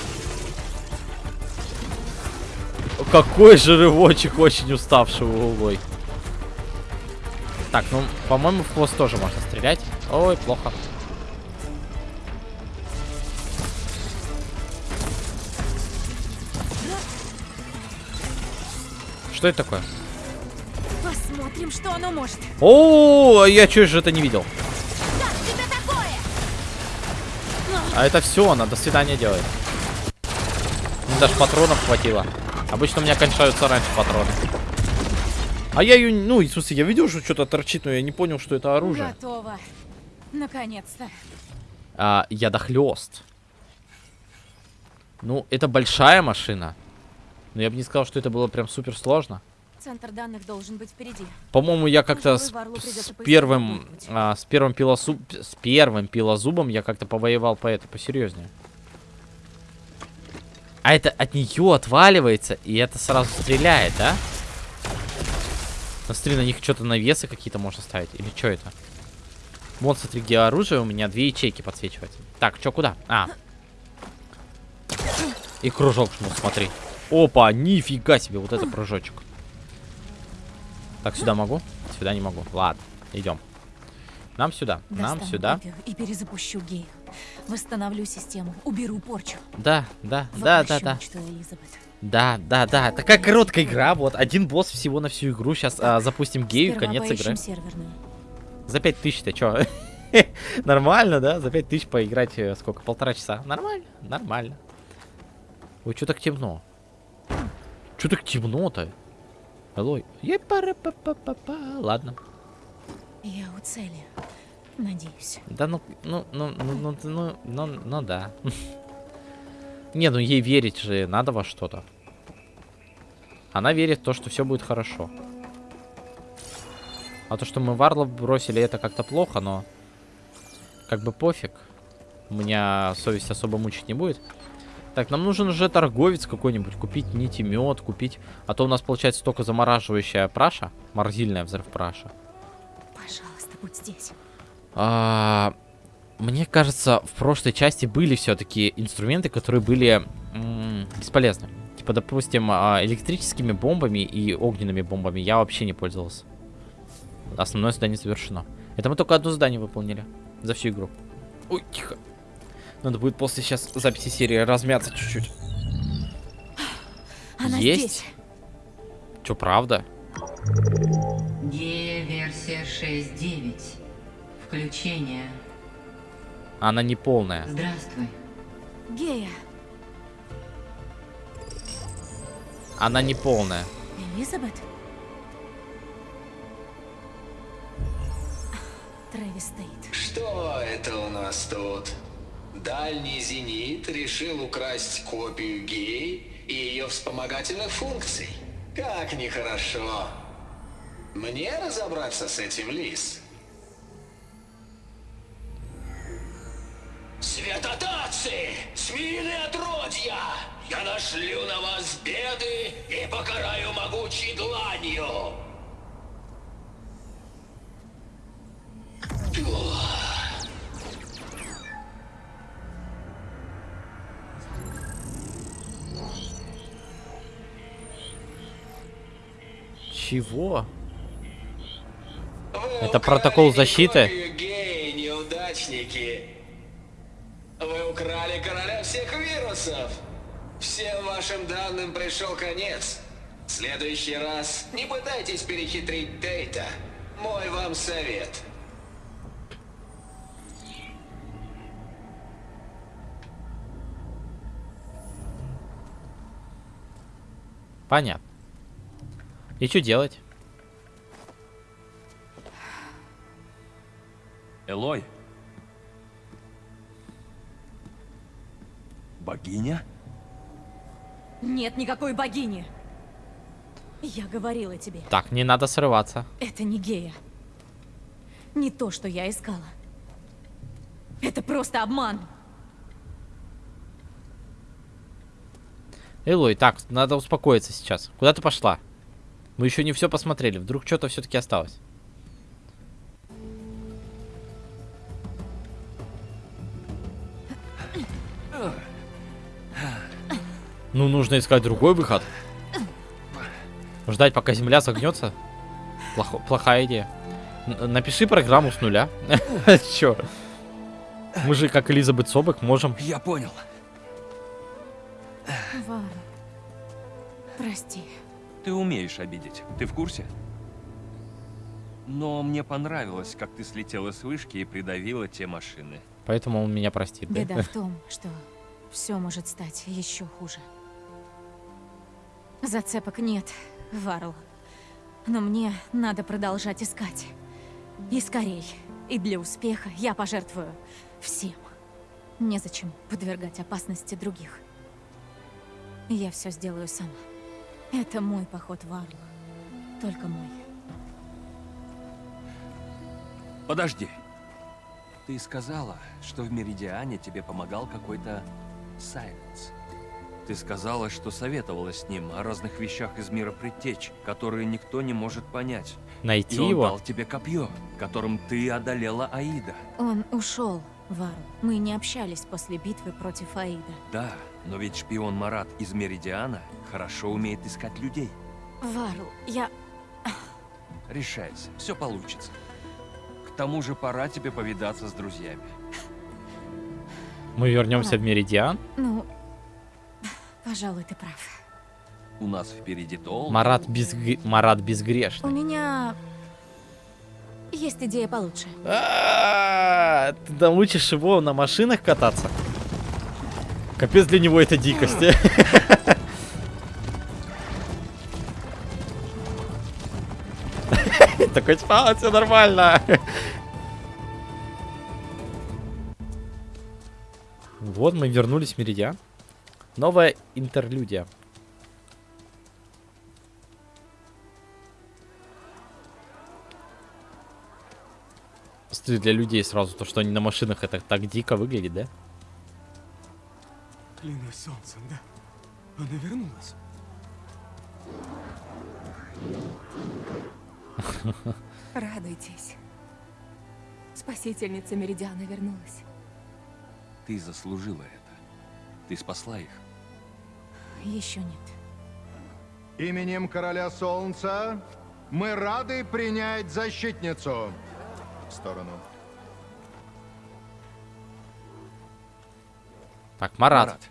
Какой же рывочек очень уставший улой. Так, ну, по-моему, в хвост тоже можно стрелять. Ой, плохо. Что это такое? Посмотрим, что оно может. О, я чё же это не видел? А это все, она до свидания делает. Мне даже патронов хватило. Обычно у меня кончаются раньше патроны. А я ее, ну, в смысле, я видел, что что-то торчит, но я не понял, что это оружие. Готово. Наконец-то. А, ядохлёст. Ну, это большая машина. Но я бы не сказал, что это было прям супер сложно. Центр данных должен быть впереди. По-моему, я как-то с, с первым, а, с первым пилосу, с первым пилозубом я как-то повоевал по это посерьезнее. А это от нее отваливается, и это сразу стреляет, да? Смотри, на них что-то навесы какие-то можно ставить. Или что это? Вот, смотри, где оружие, у меня две ячейки подсвечиваются. Так, что, куда? А. И кружок жму, смотри. Опа, нифига себе, вот это прыжочек. Так, сюда могу? Сюда не могу. Ладно, идем. Нам сюда, нам Достану сюда. копию И перезапущу геев. Восстановлю систему. Уберу порчу. Да, да, да, да, да. Да, да, да. Такая короткая игра. Вот, один босс всего на всю игру. Сейчас запустим гею, конец игры. серверную. За 5000-то чё? [laughs] Нормально, да? За 5000 поиграть э, сколько? Полтора часа. Нормально, нормально. Ой, чё так темно? Чё так темно-то? Алло. Ладно. Я у цели. Надеюсь. Да ну, ну, ну, ну, ну, ну, ну, ну да. [laughs] Не, ну ей верить же надо во что-то. Она верит в то, что все будет хорошо. А то, что мы Варлов бросили, это как-то плохо, но... Как бы пофиг. Меня совесть особо мучить не будет. Так, нам нужен уже торговец какой-нибудь. Купить нити мед, купить... А то у нас получается только замораживающая праша. Морзильная взрыв праша. Пожалуйста, будь здесь. А, мне кажется, в прошлой части были все-таки инструменты, которые были бесполезны. Типа, допустим, а, электрическими бомбами и огненными бомбами я вообще не пользовался. Основное задание завершено. Это мы только одно задание выполнили за всю игру. Ой, тихо. Надо будет после сейчас записи серии размяться чуть-чуть. Она Есть? здесь. Че, правда? Гея-версия 6.9. Включение. Она не полная. Здравствуй. Гея. Она не полная. Элизабет? Трэвис Тейт. Что это у нас тут? Дальний зенит решил украсть копию гей и ее вспомогательных функций. Как нехорошо. Мне разобраться с этим, Лис? Светотатцы! Смелые отродья! Я нашлю на вас беды и покараю могучей дланью! Чего? Вы Это протокол защиты? геи, неудачники. Украли короля всех вирусов. Всем вашим данным пришел конец. В следующий раз не пытайтесь перехитрить Дейта. Мой вам совет. Понятно. И что делать? Элой. Богиня? Нет никакой богини. Я говорила тебе, Так, не надо срываться. это не гея. Не то, что я искала. Это просто обман. Элой, так, надо успокоиться сейчас. Куда ты пошла? Мы еще не все посмотрели. Вдруг что-то все-таки осталось. Ну, нужно искать другой выход. Ждать, пока земля согнется. Плохо, плохая идея. Н- напиши программу с нуля. [laughs] Чё? Мы же, как Элизабет Собок, можем... Я понял. Варл. Прости. Ты умеешь обидеть. Ты в курсе? Но мне понравилось, как ты слетела с вышки и придавила те машины. Поэтому он меня простит, да? Беда в [laughs] том, что все может стать еще хуже. Зацепок нет, Варл. Но мне надо продолжать искать. И скорей. И для успеха я пожертвую всем. Незачем подвергать опасности других. Я все сделаю сама. Это мой поход, Варл. Только мой. Подожди. Ты сказала, что в Меридиане тебе помогал какой-то Сайленс. Ты сказала, что советовалась с ним о разных вещах из мира предтеч, которые никто не может понять. Найти И он его? дал тебе копье, которым ты одолела Аида. Он ушел, Варл. Мы не общались после битвы против Аида. Да, но ведь шпион Марат из Меридиана хорошо умеет искать людей. Варл, я... Решайся, все получится. К тому же пора тебе повидаться с друзьями. Мы вернемся в Меридиан? Ну, пожалуй, ты прав. У нас впереди долго. Марат, безг... Марат У безгрешный. меня есть идея получше. А, Ты научишь его на машинах кататься? Капец для него это дикость. [laughs] [laughs] Такой, а, все нормально. Вот мы вернулись в Меридиан. Новая интерлюдия. Стыд для людей сразу, то, что они на машинах, это так дико выглядит, да? Клянусь солнцем, да? Она вернулась. [laughs] Радуйтесь. Спасительница Меридиана вернулась. Ты заслужила это. Ты спасла их. Еще нет. Именем Короля Солнца мы рады принять защитницу. В сторону. Так, Марат. Марат,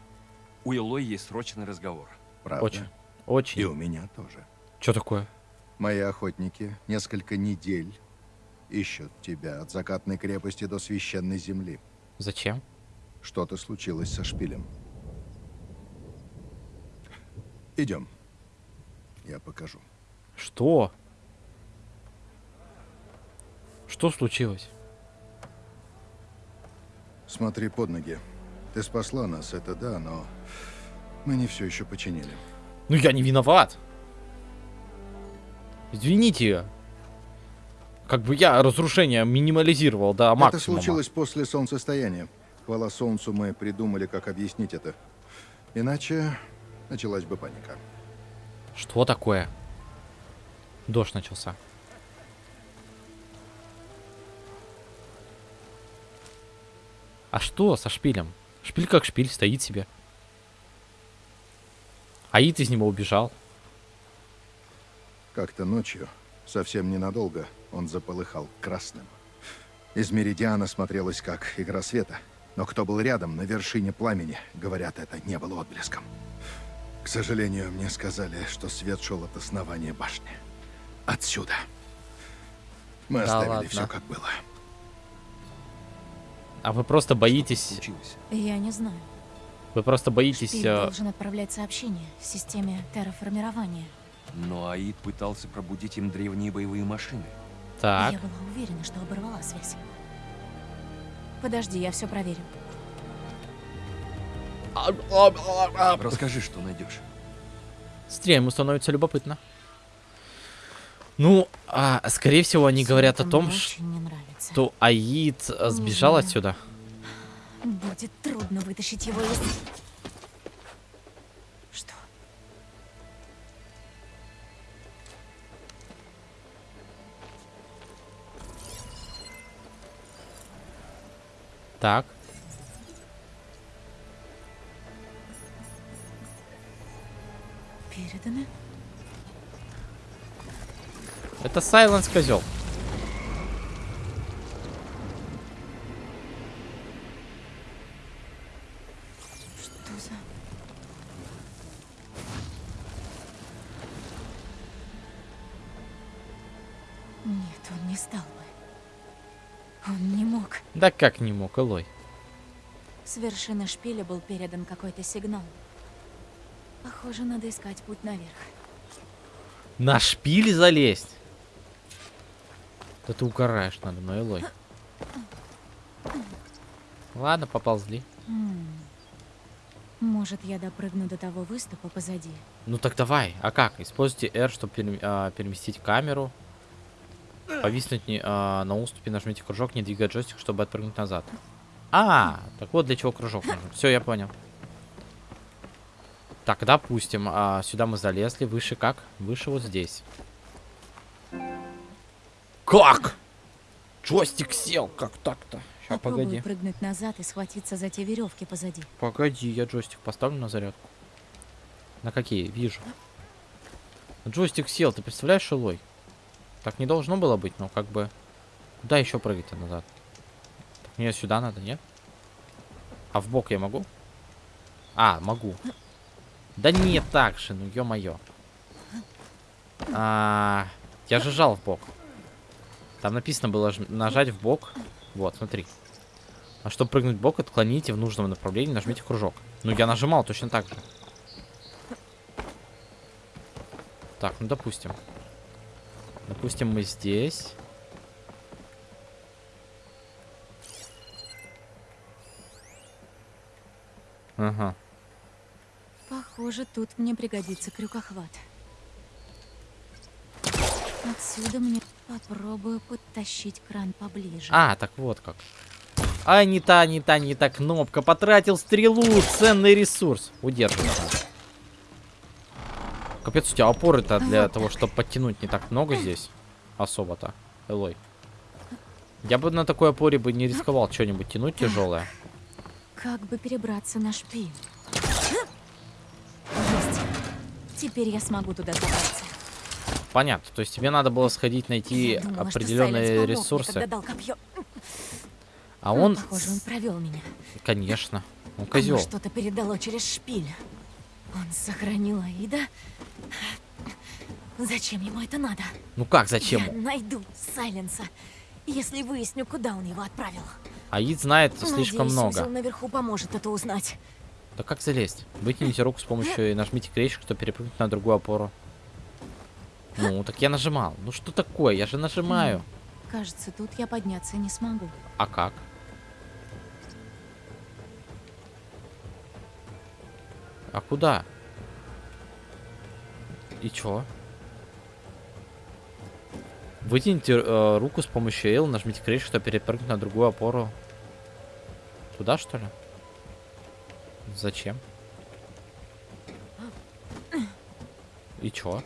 у Илой есть срочный разговор. Правда? Очень. Очень. И у меня тоже. Что такое? Мои охотники несколько недель ищут тебя от закатной крепости до священной земли. Зачем? Что-то случилось со шпилем. Идем. Я покажу. Что? Что случилось? Смотри под ноги. Ты спасла нас, это да, но мы не все еще починили. Ну я не виноват. Извините. Как бы я разрушение минимализировал до Это максимума. случилось после солнцестояния. Хвала солнцу, мы придумали, как объяснить это. Иначе началась бы паника. Что такое? Дождь начался. А что со шпилем? Шпиль как шпиль, стоит себе. Аид из него убежал. Как-то ночью, совсем ненадолго, он заполыхал красным. Из Меридиана смотрелось как игра света. Но кто был рядом, на вершине пламени, говорят, это не было отблеском. К сожалению, мне сказали, что свет шел от основания башни. Отсюда. Мы Да оставили ладно. все как было. А вы просто боитесь... Случилось. Я не знаю. Вы просто боитесь... Шпиль э, должен отправлять сообщение в системе терраформирования. Но Аид пытался пробудить им древние боевые машины. Так. Я была уверена, что оборвала связь. Подожди, я все проверю. Расскажи, что найдешь. Стрель, ему становится любопытно. Ну, а, скорее всего, они говорят о том, что Аид сбежал отсюда. Будет трудно вытащить его из... Что? Так. Переданы? Это Сайленс козел. Что за... Нет, он не стал бы. Он не мог. Да как не мог, Элой? С вершины шпиля был передан какой-то сигнал. Похоже, надо искать путь наверх. На шпиль залезть? Да ты угораешь надо мной, Элой. Ладно, поползли. Может, я допрыгну до того выступа позади? Ну так давай. А как? Используйте R, чтобы перем- а, переместить камеру. Повиснуть не- а, на уступе, нажмите кружок, не двигая джойстик, чтобы отпрыгнуть назад. А, так вот для чего кружок нужен. Все, я понял. Так, допустим, а, сюда мы залезли. Выше как? Выше вот здесь. Как? Джойстик сел. Как так-то? Сейчас, Попробую погоди. прыгнуть назад и схватиться за те веревки позади. Погоди, я джойстик поставлю на зарядку. На какие? Вижу. Джойстик сел, ты представляешь, Шилой? Так не должно было быть, но как бы... Куда еще прыгать-то назад? Так, мне сюда надо, нет? А в бок я могу? А, могу. Да не так же, ну ё-моё. А, я же жал в бок. Там написано было нажать в бок. Вот, смотри. А чтобы прыгнуть в бок, отклоните в нужном направлении, нажмите кружок. Ну, я нажимал точно так же. Так, ну, допустим. Допустим, мы здесь. Ага. Похоже, тут мне пригодится крюкохват. Отсюда мне попробую подтащить кран поближе. А, так вот как. А, не та, не та, не та кнопка. Потратил стрелу, ценный ресурс. Удерживай. Капец, у тебя опоры-то для Вот того, чтобы подтянуть не так много здесь. Особо-то. Элой. Я бы на такой опоре бы не рисковал что-нибудь тянуть тяжелое. Как бы перебраться на шпиль? Теперь я смогу туда забраться. Понятно. То есть тебе надо было сходить найти думала, определенные ресурсы. когда дал копье. А Ну, он, Похоже, он провел меня. конечно, он козел. что-то передало через шпиль. Он сохранил Аида. Зачем ему это надо? Ну как, зачем? Я найду Сайленса, если выясню, куда он его отправил. Аид знает слишком Надеюсь, много. узел наверху поможет это узнать. Да как залезть? Вытяните руку с помощью и нажмите крещик, чтобы перепрыгнуть на другую опору. Ну, так я нажимал. Ну что такое? Я же нажимаю. Кажется, тут я подняться не смогу. А как? А куда? И чё? Вытяните э, руку с помощью L, нажмите крещик, чтобы перепрыгнуть на другую опору. Туда, что ли? Зачем? И чё?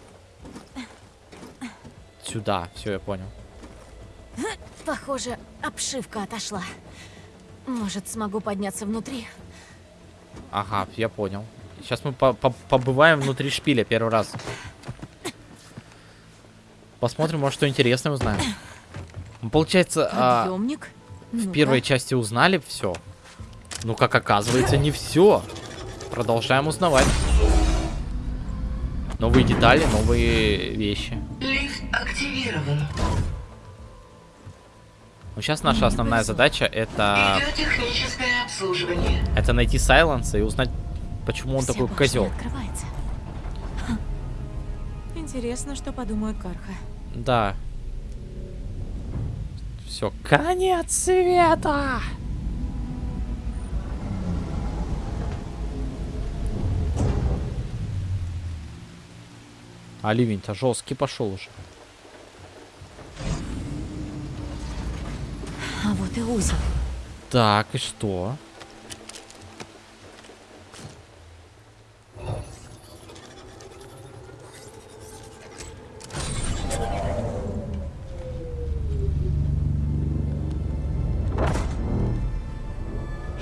Сюда, все, я понял. Похоже, обшивка отошла. Может, смогу подняться внутри? Ага, я понял. Сейчас мы по- по- побываем внутри шпиля первый раз. Посмотрим, может, что интересное узнаем. Ну, Получается, а, в первой части узнали все. Ну, как оказывается, не все. Продолжаем узнавать. Новые детали, новые вещи. Лифт активирован. Ну, сейчас наша основная задача это, это найти Сайленса и узнать, почему он Вся такой козел. Интересно, что подумают Карха. Да. Все, конец света! А ливень-то жесткий пошел уже. А вот и узел. Так, и что?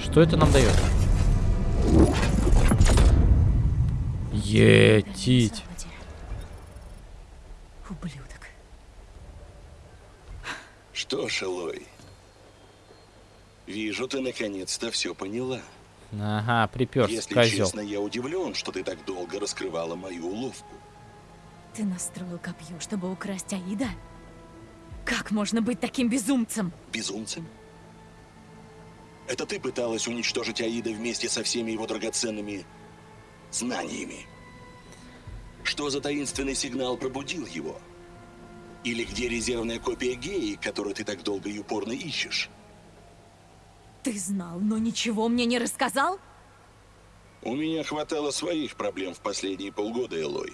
Что это нам дает? Етить. Западе. Ублюдок. Что ж, Элой, вижу, ты наконец-то все поняла. Ага, приперся, Если козел. честно, я удивлен, что ты так долго раскрывала мою уловку. Ты настроил копье, чтобы украсть Аида? Как можно быть таким безумцем? Безумцем? Это ты пыталась уничтожить Аида вместе со всеми его драгоценными знаниями. Что за таинственный сигнал пробудил его? Или где резервная копия геи, которую ты так долго и упорно ищешь? Ты знал, но ничего мне не рассказал? У меня хватало своих проблем в последние полгода, Элой.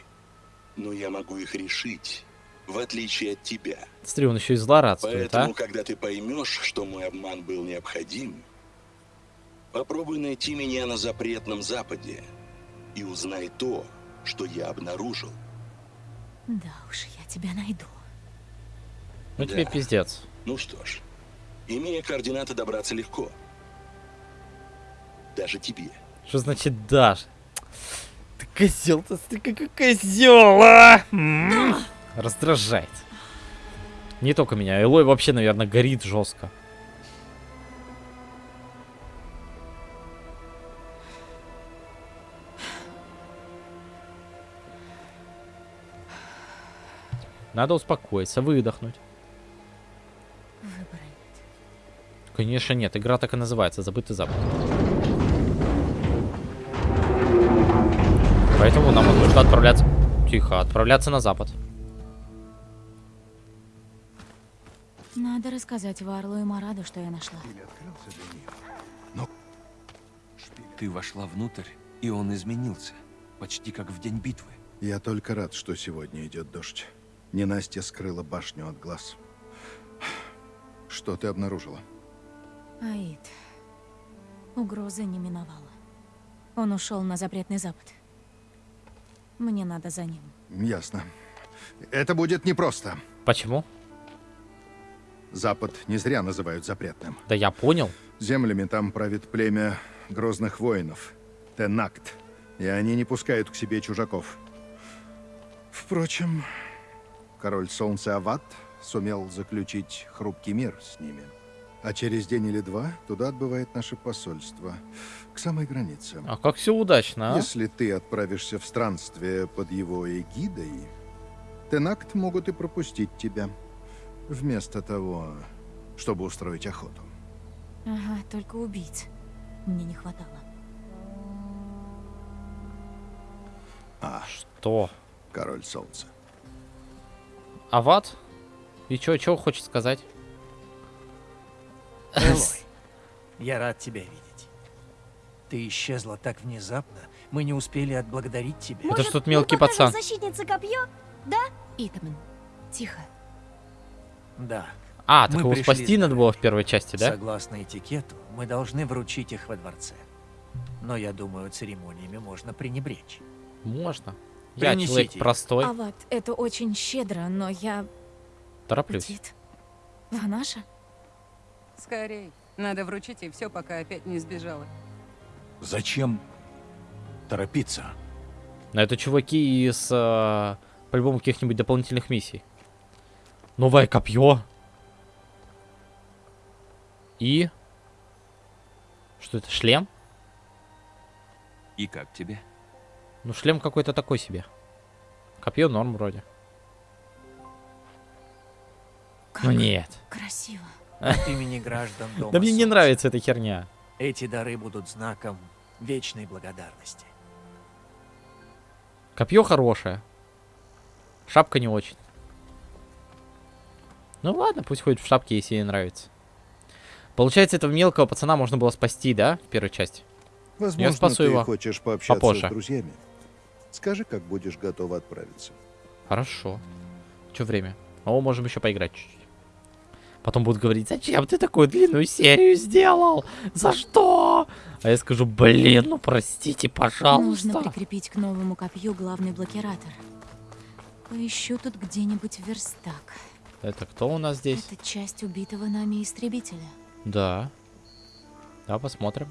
Но я могу их решить, в отличие от тебя. Смотри, он еще и злорадствует, Поэтому, а? когда ты поймешь, что мой обман был необходим, попробуй найти меня на запретном Западе и узнай то, что я обнаружил. Да уж, я тебя найду. Ну тебе Да. пиздец. Ну что ж, имея координаты, добраться легко. Даже тебе. Что значит даже? Ты козел, ты какой козел, а! Раздражает. Не только меня, Элой вообще, наверное, горит жестко. Надо успокоиться, выдохнуть. Конечно нет, игра так и называется, забытый запад. Поэтому нам нужно отправляться... Тихо, отправляться на запад. Надо рассказать Варлу и Мараду, что я нашла. Ты вошла внутрь, и он изменился. Почти как в день битвы. Я только рад, что сегодня идет дождь. Ненастья скрыла башню от глаз. Что ты обнаружила? Аид. Угрозы не миновала. Он ушел на запретный запад. Мне надо за ним. Ясно. Это будет непросто. Почему? Запад не зря называют запретным. Да я понял. Землями там правит племя грозных воинов. Тенакт. И они не пускают к себе чужаков. Впрочем, король солнца Ават сумел заключить хрупкий мир с ними. А через день или два туда отбывает наше посольство. К самой границе. А как все удачно, а? Если ты отправишься в странствие под его эгидой, Тенакт могут и пропустить тебя. Вместо того, чтобы устроить охоту. Ага, только убийц. Мне не хватало. А, Что? король солнца. Ават? И чё, чё хочет сказать? Элой, я рад тебя видеть. Ты исчезла так внезапно, мы не успели отблагодарить тебя. Это что-то мелкий пацан. защитнице копье? Да? Итаман, тихо. Да. А, так Мы его спасти надо было в первой части, да? Согласно этикету, мы должны вручить их во дворце. Но я думаю, церемониями можно пренебречь. Можно. Я Принесите человек простой, Ават, это очень щедро, но я... тороплюсь. Тит. Ванаша? Скорей. Надо вручить ей все, пока опять не сбежала. Зачем торопиться? Но это чуваки из, э, по-любому, каких-нибудь дополнительных миссий. Новое копье. И... Что это, шлем? И как тебе? Ну, шлем какой-то такой себе. Копье норм вроде. Ну нет. Красиво. От имени граждан Дома Да мне не нравится эта херня. Эти дары будут знаком вечной благодарности. Копье хорошее. Шапка не очень. Ну ладно, пусть ходит в шапке, если ей нравится. Получается, этого мелкого пацана можно было спасти, да, в первой части? Возможно, Я спасу ты его хочешь пообщаться попозже. с друзьями. Скажи, как будешь готова отправиться. Хорошо. Че время? О, можем еще поиграть чуть-чуть. Потом будут говорить, зачем ты такую длинную серию сделал? За что? А я скажу, блин, ну простите, пожалуйста. Нужно прикрепить к новому копью главный блокиратор. Поищу тут где-нибудь верстак. Это кто у нас здесь? Это часть убитого нами истребителя. Да. Да, посмотрим.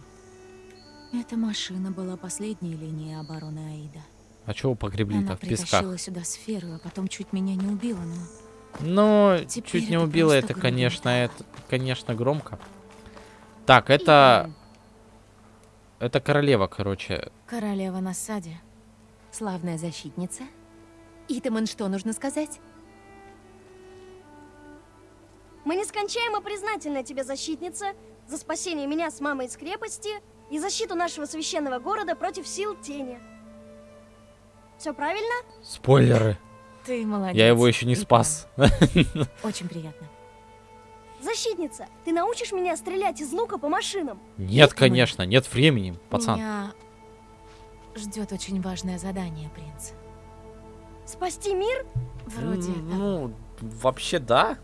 Эта машина была последней линией обороны Аида. А чего погребли-то Она в песках? притащила сюда сферу, а потом чуть меня не убила, но... Ну, Теперь чуть не убило, это, грубо. конечно, это, конечно, громко. Так, это... Это королева, короче. Королева на саде. Славная защитница. Итаман, что нужно сказать? Мы нескончаемо признательны тебе, защитница, за спасение меня с мамой из крепости и защиту нашего священного города против сил тени. Все правильно? Спойлеры. Ты молодец. Я его еще не спас. [laughs] Очень приятно. Защитница, ты научишь меня стрелять из лука по машинам? Нет, конечно, нет времени, пацан. Меня ждет очень важное задание, принц. Спасти мир? Вроде. Ну, вообще да.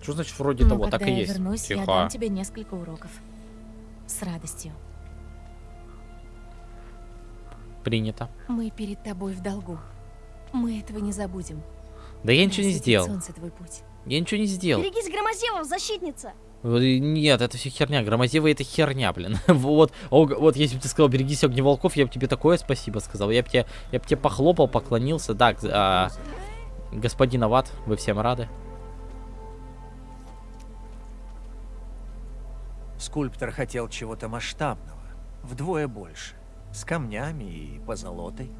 Что значит вроде Но того? Так и я есть. вернусь, я дам тебе несколько уроков. С радостью. Принято. Мы перед тобой в долгу. Мы этого не забудем. Да я ничего не сделал. Солнце твой путь. Я ничего не сделал. Берегись громозевов, защитница! Нет, это все херня. Громозева это херня, блин. [laughs] вот, о, вот если бы ты сказал, берегись огневолков, я бы тебе такое спасибо сказал. Я бы тебе, я бы тебе похлопал, поклонился. Так, а, господин Ават, вы всем рады? Скульптор хотел чего-то масштабного, вдвое больше, с камнями и позолотой.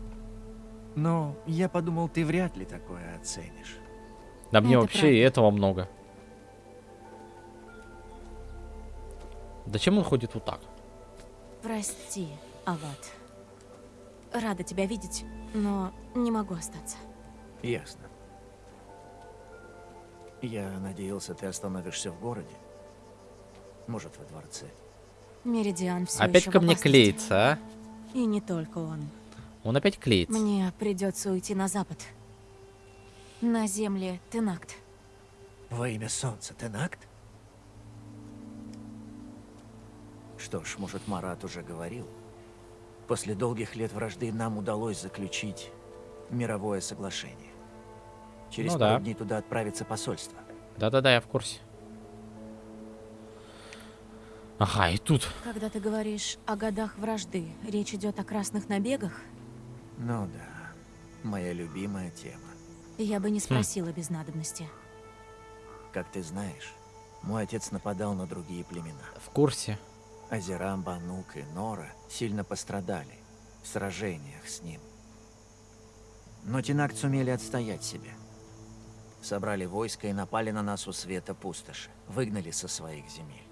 Но я подумал, ты вряд ли такое оценишь. Да мне Это вообще и этого много. Зачем он ходит вот так? Прости, Ават. Рада тебя видеть, но не могу остаться. Ясно. Я надеялся, ты остановишься в городе. Может, во дворце. Меридиан все Опять ко мне клеится, а? И не только он. Он опять клеится. Мне придется уйти на запад. На земле Тенакт. Во имя солнца, Тенакт? Что ж, может, Марат уже говорил. После долгих лет вражды нам удалось заключить мировое соглашение. Через Ну пару да. дней туда отправится посольство. Да-да-да, я в курсе. Ага, и тут. Когда ты говоришь о годах вражды, речь идет о красных набегах? Ну да, моя любимая тема. Я бы не Хм. спросила без надобности. Как ты знаешь, мой отец нападал на другие племена. В курсе. Азерам, Банук и Нора сильно пострадали в сражениях с ним. Но Тинакт сумели отстоять себя. Собрали войско и напали на нас у света пустоши. Выгнали со своих земель.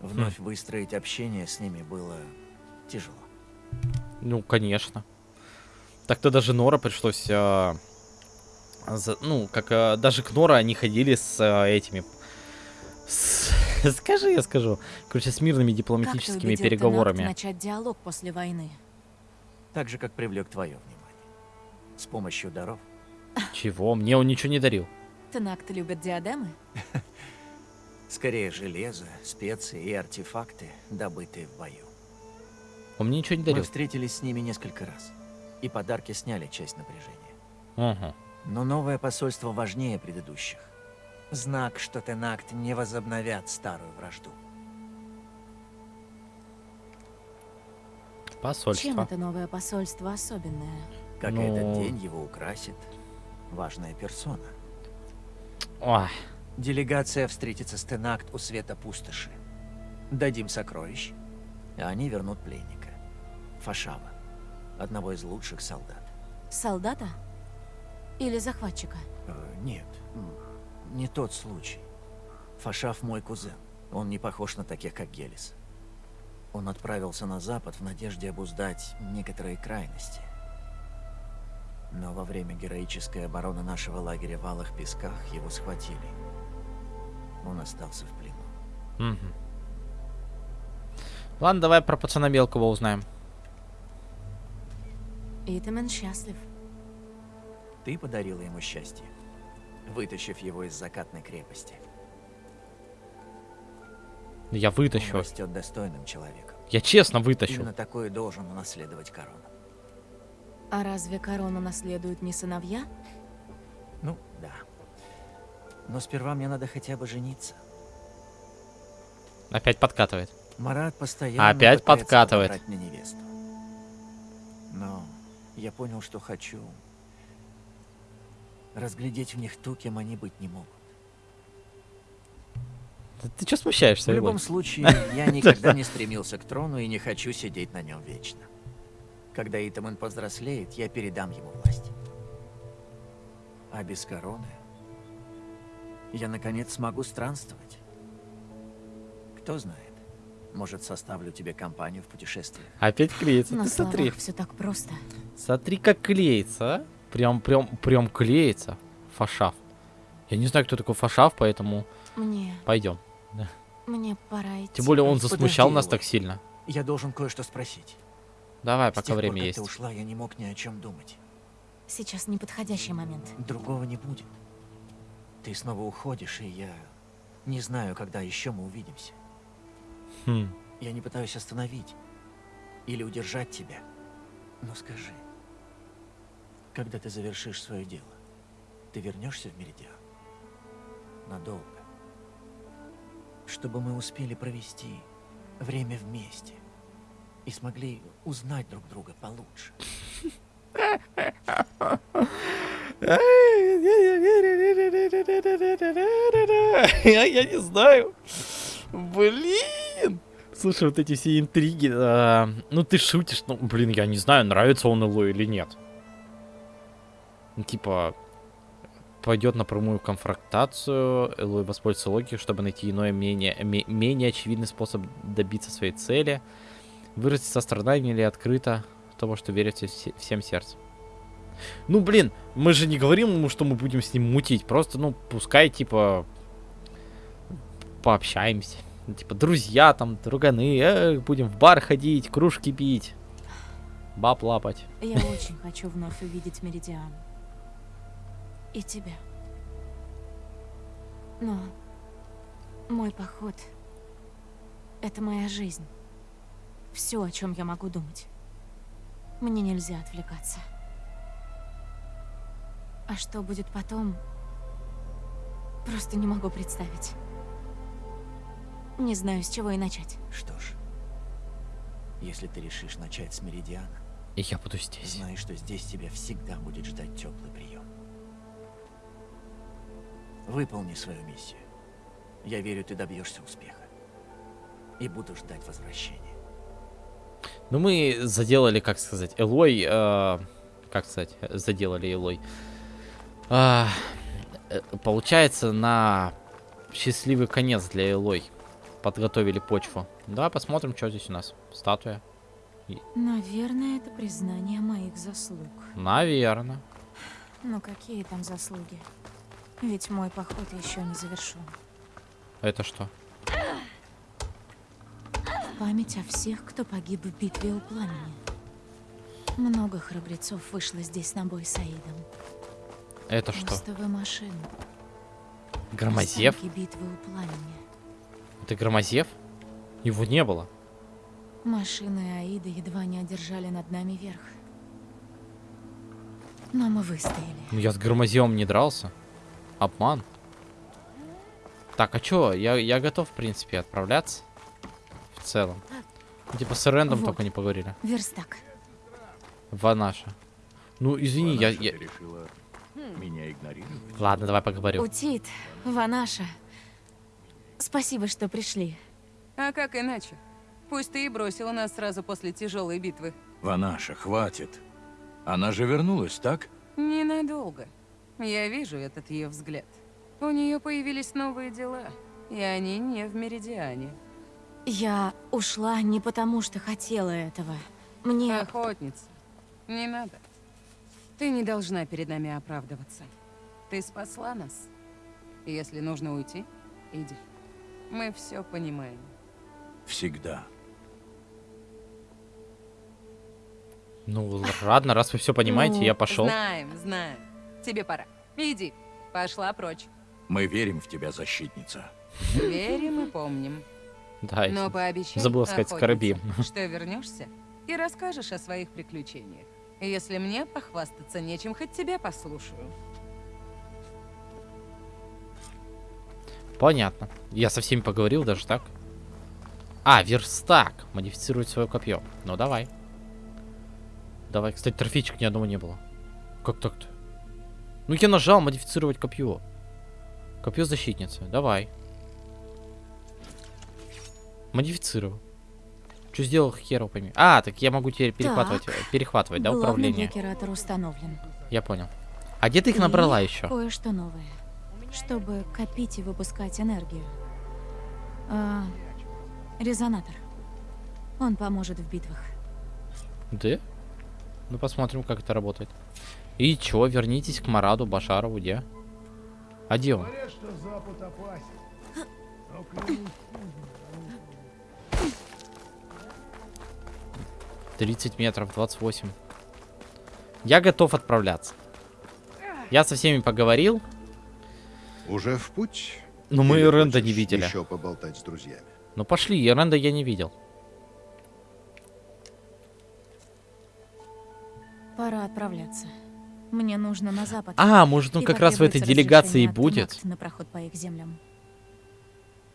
Вновь выстроить общение с ними было тяжело. Ну, конечно. Так-то даже Нора пришлось... а, за- ну, как а, даже к Нора они ходили с а, этими... с- [laughs] скажи, я скажу. Короче, с мирными Как ты дипломатическими переговорами. начать диалог после войны? Так же, как привлек твое внимание. С помощью даров. Чего? Мне он ничего не дарил. Тенакт любит диадемы? [laughs] Скорее железо, специи и артефакты, добытые в бою. Он мне ничего не Мы дарил. встретились с ними несколько раз. И подарки сняли часть напряжения. Ага. Но новое посольство важнее предыдущих. Знак, что Тенакт не возобновят старую вражду. Чем Посольство. это новое посольство особенное? Как Ну. этот день его украсит важная персона. Ой. Делегация встретится с Тенакт у света пустоши. Дадим сокровищ, а они вернут пленника. Фашава, одного из лучших солдат. Солдата? Или захватчика? Э, нет, не тот случай. Фашав мой кузен. Он не похож на таких, как Гелис. Он отправился на запад в надежде обуздать некоторые крайности. Но во время героической обороны нашего лагеря в Алых Песках его схватили. Он остался в плену. Мгм. Ладно, давай про пацана Белкова узнаем. Итамен счастлив. Ты подарила ему счастье, вытащив его из закатной крепости. Я Он вытащу. растет достойным человеком. Я честно вытащу. Именно такой и должен унаследовать корону. А разве корону наследуют не сыновья? Ну, да. Но сперва мне надо хотя бы жениться. Опять подкатывает. Марат постоянно Опять подкатывает. мне невесту. Я понял, что хочу разглядеть в них ту, кем они быть не могут. Да Ты что смущаешься? В любом случае, [laughs] я никогда не стремился к трону и не хочу сидеть на нем вечно. Когда Итаман повзрослеет, я передам ему власть. А без короны я, наконец, смогу странствовать. Кто знает, может, составлю тебе компанию в путешествии. Опять клеится. На Ты смотри. все так просто. Смотри, как клеится, а. Прям, прям, прям клеится. Фашав. Я не знаю, кто такой Фашав, поэтому Мне, пойдем. мне пора идти. Тем более он Подожди, засмущал нас Элой. так сильно. Я должен кое-что спросить. Давай, С пока тех пор, время есть. ты ушла, я не мог ни о чем думать. Сейчас неподходящий момент. Другого не будет. Ты снова уходишь, и я не знаю, когда еще мы увидимся. Хм. Я не пытаюсь остановить или удержать тебя. Но скажи, когда ты завершишь свое дело, ты вернешься в Меридиан? Надолго. Чтобы мы успели провести время вместе и смогли узнать друг друга получше. Я, не знаю. Блин. Слушай, вот эти все интриги. а, ну ты шутишь, ну блин, я не знаю, нравится он Элой или нет. Ну, типа, пойдет на прямую конфронтацию, Элой воспользуется логикой, чтобы найти иной, менее, ме- менее очевидный способ добиться своей цели. Выразить сострадание или открыто того, что верит все- всем сердцем. Ну, блин, мы же не говорим ему, что мы будем с ним мутить. Просто, ну, пускай, типа, пообщаемся. Типа, друзья там, друганы, э, будем в бар ходить, кружки пить, баб лапать. Я очень хочу вновь увидеть Меридиан. И тебя. Но мой поход — это моя жизнь. Все, о чем я могу думать. Мне нельзя отвлекаться. А что будет потом, просто не могу представить. Не знаю, с чего и начать. Что ж, если ты решишь начать с Меридиана, И я буду здесь. знай, что здесь тебя всегда будет ждать теплый прием. Выполни свою миссию. Я верю, ты добьешься успеха. И буду ждать возвращения. Ну, мы заделали, как сказать, Элой, э, как сказать, заделали Элой. А, э, получается, на счастливый конец для Элой подготовили почву. Да, посмотрим, что здесь у нас. Статуя. Наверное, это признание моих заслуг. Наверное. Но какие там заслуги? Ведь мой поход еще не завершен. Это что? В память о всех, кто погиб в битве у пламени. Много храбрецов вышло здесь на бой с Аидом. Это что? Остовы машин. Громозев? Битвы у пламени. Это Громозев? Его не было. Машины Аида едва не одержали над нами верх. Но мы выстояли. Ну, я с Громозевом не дрался. Обман. Так, а чё? Я, я готов, в принципе, отправляться. В целом. Типа с Рэндом Вот. только не поговорили. Верстак. Ванаша. Ну, извини, я... я... решила меня игнорировать? Ладно, давай поговорю. Утит, Ванаша. Спасибо, что пришли. А как иначе? Пусть ты и бросила нас сразу после тяжелой битвы. Ванаша, хватит. Она же вернулась, так? Ненадолго. Я вижу этот ее взгляд. У нее появились новые дела, и они не в Меридиане. Я ушла не потому, что хотела этого. Мне... Охотница, не надо. Ты не должна перед нами оправдываться. Ты спасла нас. Если нужно уйти, иди. Мы все понимаем. Всегда. Ну, ладно, раз вы все понимаете, Ну, я пошел. Знаем, знаем. Тебе пора. Иди. Пошла прочь. Мы верим в тебя, защитница. Верим и помним. Да, Но я пообещай, забыла сказать скоробим. что вернешься и расскажешь о своих приключениях. Если мне похвастаться нечем, хоть тебя послушаю. Понятно. Я со всеми поговорил даже так. А, верстак. Модифицировать свое копье. Ну, давай. Давай. Кстати, трофейчик ни одного не было. Как так-то? Ну, я нажал модифицировать копье. Копье защитницы. Давай. Модифицировал. Что сделал, херов пойми. А, так я могу теперь перехватывать, Так. перехватывать, да, управление? установлен. Я понял. А где ты их И набрала еще? Кое-что новое. Чтобы копить и выпускать энергию. А, резонатор. Он поможет в битвах. Да? Ну, посмотрим, как это работает. И чё, вернитесь к Мараду Башарову, где? А где он? 30 метров, 28. Я готов отправляться. Я со всеми поговорил. Уже в путь? Но мы Или Ренда не видели. Еще поболтать с друзьями. Ну пошли, Ренда я не видел. Пора отправляться. Мне нужно на запад. А, может, он И как раз в этой делегации будет? На проход по их землям.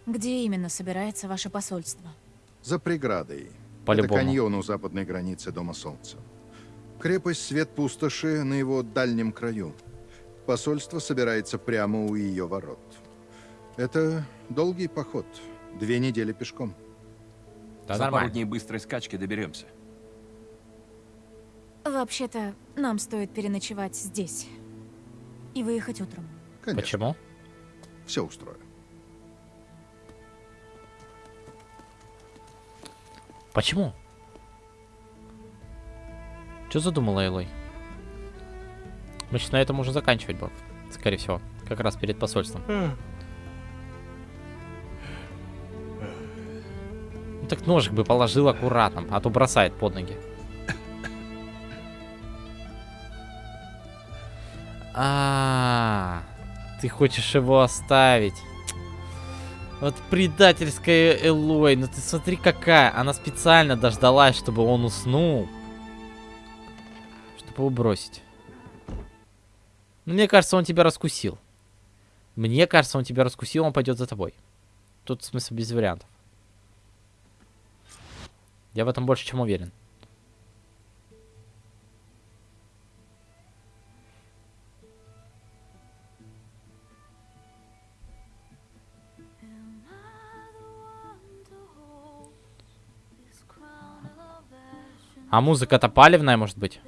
Где именно собирается ваше посольство? За преградой. По-любому. Это каньон у западной границы Дома Солнца. Крепость Свет Пустоши на его дальнем краю. Посольство собирается прямо у ее ворот. Это долгий поход. Две недели пешком. Да За нормально. пару дней быстрой скачки доберемся. Вообще-то, нам стоит переночевать здесь. И выехать утром. Конечно. Почему? Все устрою. Почему? Что задумала Элой? Мы сейчас на этом уже заканчивать будем. Скорее всего. Как раз перед посольством. Ну так ножик бы положил аккуратно, а то бросает под ноги. А, ты хочешь его оставить? Вот предательская Элой, ну ты смотри какая. Она специально дождалась, чтобы он уснул. Чтобы его бросить. Ну, мне кажется, он тебя раскусил. Мне кажется, он тебя раскусил, он пойдет за тобой. Тут, в смысле, без вариантов. Я в этом больше чем уверен. А музыка-то палевная, может быть?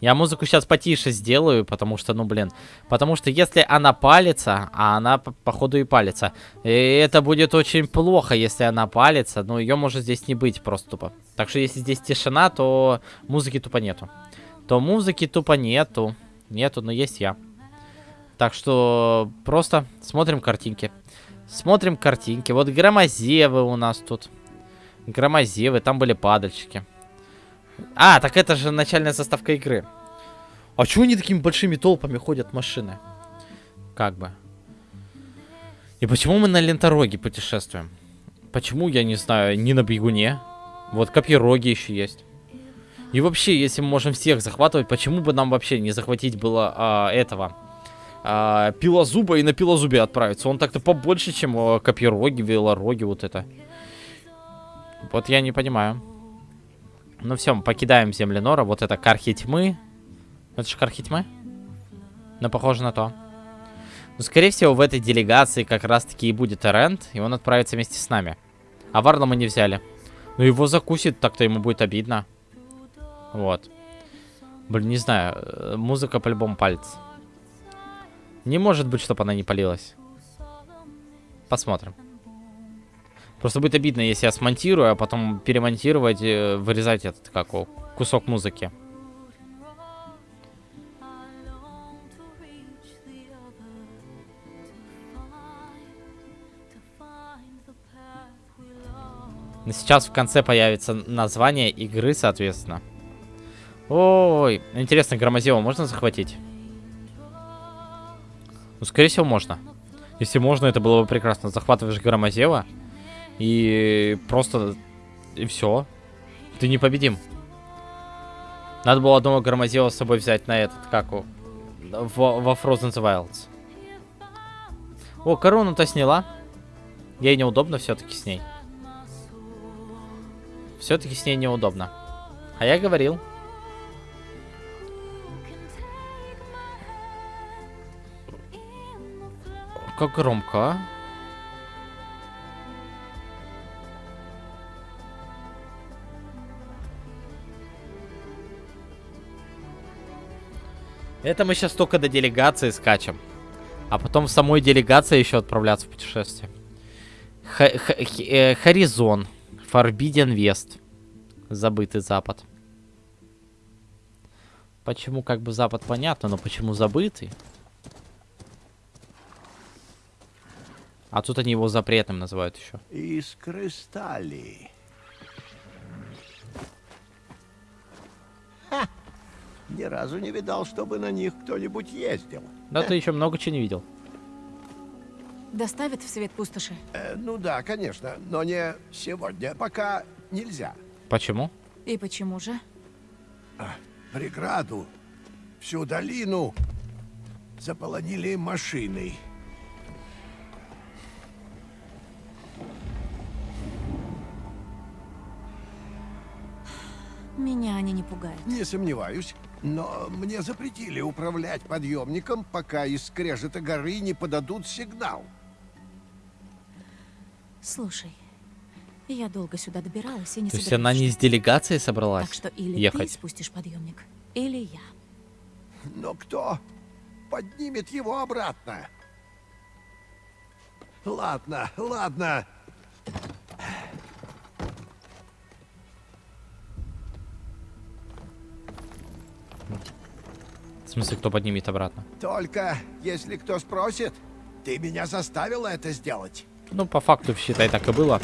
Я музыку сейчас потише сделаю, потому что, ну, блин. Потому что если она палится, а она, по- походу, и палится, и это будет очень плохо, если она палится. Но ее может здесь не быть просто тупо. Так что если здесь тишина, то музыки тупо нету. То музыки тупо нету. Нету, но есть я. Так что просто смотрим картинки. Смотрим картинки. Вот громозевы у нас тут. Громозевы, там были падальщики. А, так это же начальная заставка игры. А чего они такими большими толпами ходят машины? Как бы. И почему мы на лентороге путешествуем? Почему, я не знаю, не на бегуне? Вот копьероги еще есть. И вообще, если мы можем всех захватывать, почему бы нам вообще не захватить было а, этого? А, пилозуба и на пилозубе отправиться. Он так-то побольше, чем а, копьероги, велороги, вот это. Вот я не понимаю. Ну все, мы покидаем Земленора. Вот это Кархи Тьмы. Это же Кархи Тьмы? Ну, похоже на то. Ну, скорее всего, в этой делегации как раз-таки и будет Эрент, и он отправится вместе с нами. А Варла мы не взяли. Ну, его закусит, так-то ему будет обидно. Вот. Блин, не знаю. э, Музыка по-любому палец. Не может быть, чтобы она не полилась. Посмотрим. Просто будет обидно, если я смонтирую, а потом перемонтировать, э, вырезать этот, как кусок музыки. Сейчас в конце появится название игры, соответственно. Ой, интересно, Громозева можно захватить? Ну, скорее всего, можно. Если можно, это было бы прекрасно. Захватываешь Громозева и просто... И все. Ты непобедим. Надо было одного Громозева с собой взять на этот, как его, во, во Frozen Wilds. О, корону-то сняла. Ей неудобно все-таки с ней. Все-таки с ней неудобно. А я говорил. Как громко, а? Это мы сейчас только до делегации скачем. А потом в самой делегации еще отправляться в путешествие. Х х х э, Хоризон. Forbidden West. Забытый Запад. Почему как бы Запад понятно, но почему забытый? А тут они его запретным называют еще. Искры стали. Ха! Ни разу не видал, чтобы на них кто-нибудь ездил. Да ты еще много чего не видел. Доставят в свет пустоши? Э, ну да, конечно, но не сегодня. Пока нельзя. Почему? И почему же? А, Преграду, всю долину заполонили машиной. Меня они не пугают. Не сомневаюсь. Но мне запретили управлять подъемником, пока из скрежета горы не подадут сигнал. Слушай, я долго сюда добиралась и не То есть она не с делегацией собралась Так что или ехать? ты спустишь подъемник, или я. Но кто поднимет его обратно? Ладно, ладно. Смысле, кто поднимет обратно? Только если кто спросит, ты меня заставила это сделать. Ну, по факту, считай, так и было.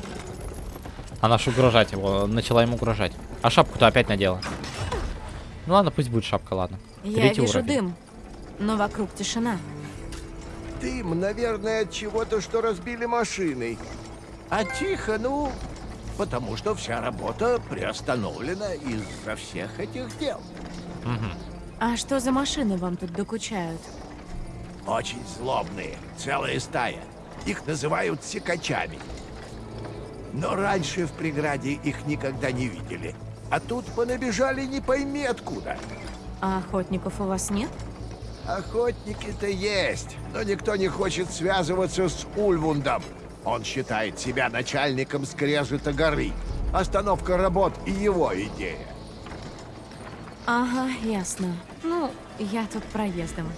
Она ж угрожать его, начала ему угрожать. А шапку-то опять надела. Ну ладно, пусть будет шапка, ладно. Я Третий вижу уровень. дым, но вокруг тишина. Дым, наверное, от чего-то, что разбили машиной. А тихо, ну, потому что вся работа приостановлена из-за всех этих дел. А что за машины вам тут докучают? Очень злобные, целая стая. Их называют секачами. Но раньше в преграде их никогда не видели. А тут понабежали не пойми откуда. А охотников у вас нет? Охотники-то есть, но никто не хочет связываться с Ульвундом. Он считает себя начальником скрежета горы. Остановка работ и его идея. Ага, ясно. Ну, я тут проездом.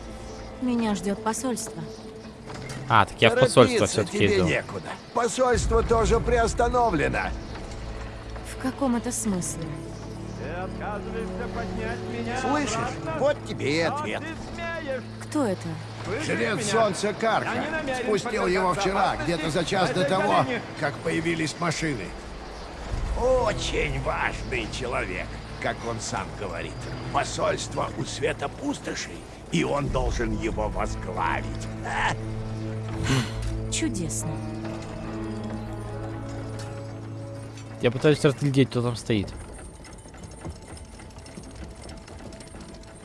Меня ждет посольство. А, так я в посольство все-таки иду. некуда. Посольство тоже приостановлено. В каком это смысле? Слышишь? Вот тебе и ответ. Кто это? Жрец солнца Карха. Спустил его вчера, где-то за час до того, как появились машины. Очень важный человек, как он сам говорит. Посольство у света пустоши, и он должен его возглавить. А? Чудесно. Я пытаюсь разглядеть, кто там стоит.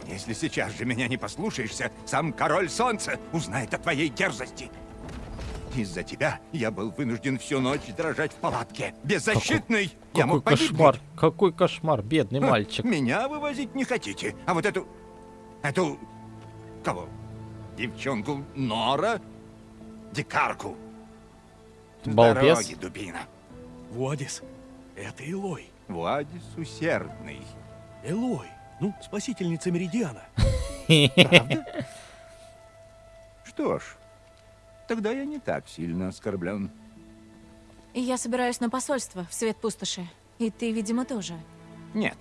Если сейчас же меня не послушаешься, сам король солнца узнает о твоей дерзости. Из-за тебя я был вынужден всю ночь дрожать в палатке. Беззащитный! я Какой мог погибнуть. кошмар, какой кошмар, бедный Ха, мальчик. Меня вывозить не хотите, а вот эту... Эту... Кого? Девчонку Нора? Дикарку. Балбес. дороги, дубина. Вуадис, это Элой. Вуадис усердный. Элой, ну, спасительница Меридиана. [laughs] Правда? Что ж, тогда я не так сильно оскорблен. Я собираюсь на посольство в свет пустоши. И ты, видимо, тоже. Нет,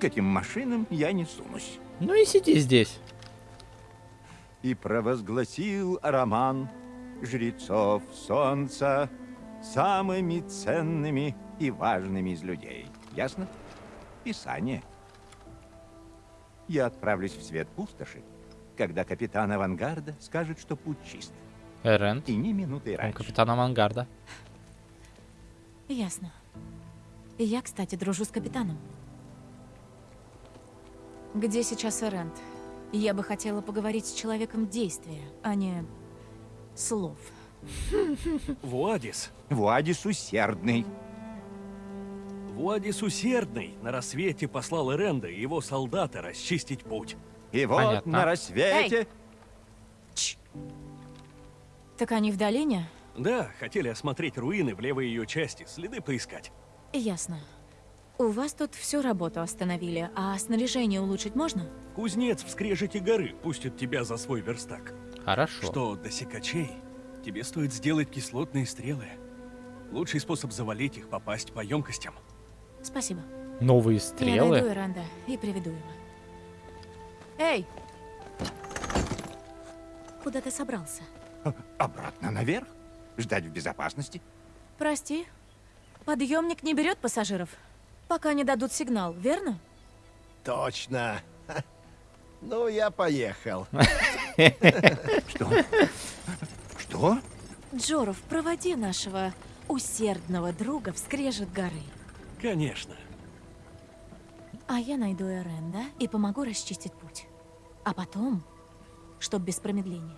к этим машинам я не сунусь. Ну и сиди здесь. И провозгласил Роман жрецов солнца самыми ценными и важными из людей. Ясно? Писание. Я отправлюсь в свет пустоши, когда капитан авангарда скажет, что путь чист. Эрент. И ни минуты Он раньше. капитан авангарда. Ясно. И я, кстати, дружу с капитаном. Где сейчас Эрент? Я бы хотела поговорить с человеком действия, а не слов. Вуадис. Вуадис усердный. Вуадис усердный на рассвете послал Эренда и его солдаты расчистить путь. И вот Понятно. на рассвете... Так они в долине? Да, хотели осмотреть руины в левой ее части, следы поискать. Ясно. У вас тут всю работу остановили, а снаряжение улучшить можно? Кузнец в скрежете горы пустит тебя за свой верстак. Хорошо. Что до секачей, тебе стоит сделать кислотные стрелы. Лучший способ завалить их попасть по емкостям. Спасибо. Новые Я стрелы. найду Иранда и приведу его. Эй! Куда ты собрался? Обратно наверх? Ждать в безопасности? Прости. Подъемник не берет пассажиров, пока не дадут сигнал, верно? Точно. Ну, я поехал. Что? Что? Джоров, проводи нашего усердного друга в скрежет горы. Конечно. А я найду Эренда и помогу расчистить путь. А потом, чтоб без промедления.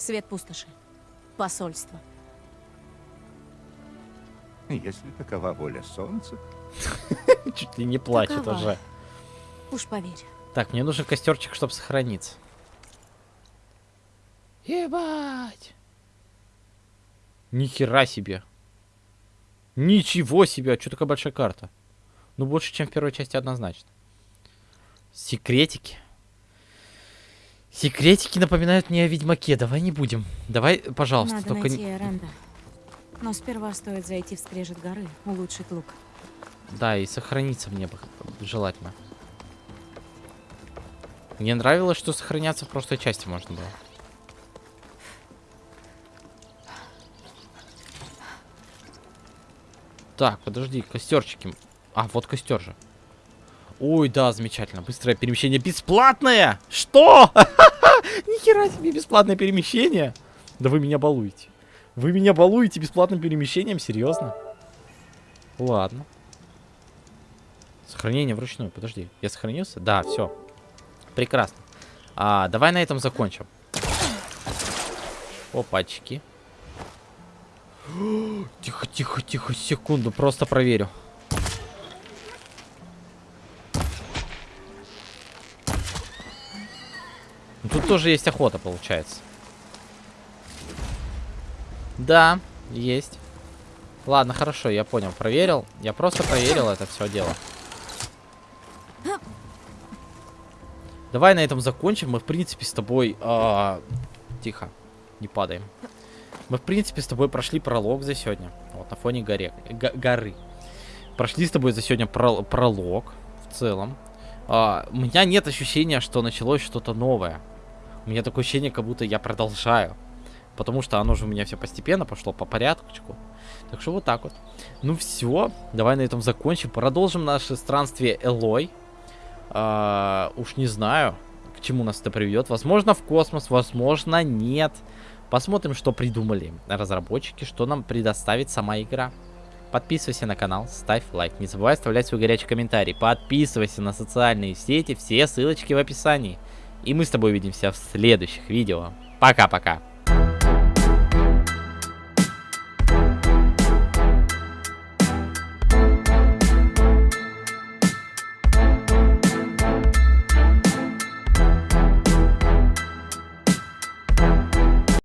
Свет пустоши. Посольство. Если такова воля солнца... [laughs] Чуть ли не плачет Такова. уже. Уж поверь. Так, мне нужен костерчик, чтобы сохраниться. Ебать! Ни хера себе. Ничего себе, а что такая большая карта? Ну, больше, чем в первой части однозначно. Секретики. Секретики напоминают мне о Ведьмаке. Давай не будем. Давай, пожалуйста, Надо только найти не... Но сперва стоит зайти в скрежет горы, улучшить лук. Да, и сохраниться мне бы желательно. Мне нравилось, что сохраняться в прошлой части можно было. Так, подожди, костерчики. А, вот костер же. Ой, да, замечательно. Быстрое перемещение бесплатное! Что? [laughs] Нихера себе бесплатное перемещение. Да вы меня балуете. Вы меня балуете бесплатным перемещением? Серьезно? Ладно. Сохранение вручную. Подожди, я сохранился? Да, все. Прекрасно. А, давай на этом закончим. Опачки. [gasps] Тихо, тихо, тихо, секунду, просто проверю. Тут тоже есть охота, получается. Да, есть. Ладно, хорошо, я понял, проверил. Я просто проверил это все дело. Давай на этом закончим. Мы, в принципе, с тобой... а, Тихо, не падаем. Мы, в принципе, с тобой прошли пролог за сегодня. Вот, на фоне горе... горы. Прошли с тобой за сегодня про- пролог в целом. А, у меня нет ощущения, что началось что-то новое. У меня такое ощущение, как будто я продолжаю. Потому что оно же у меня все постепенно пошло по порядку. Так что вот так вот. Ну все, давай на этом закончим. Продолжим наше странствие Элой. А, уж не знаю, к чему нас это приведет. Возможно, в космос, возможно, нет. Посмотрим, что придумали разработчики, что нам предоставит сама игра. Подписывайся на канал, ставь лайк. Не забывай оставлять свой горячий комментарий. Подписывайся на социальные сети, все ссылочки в описании. И мы с тобой увидимся в следующих видео. Пока-пока.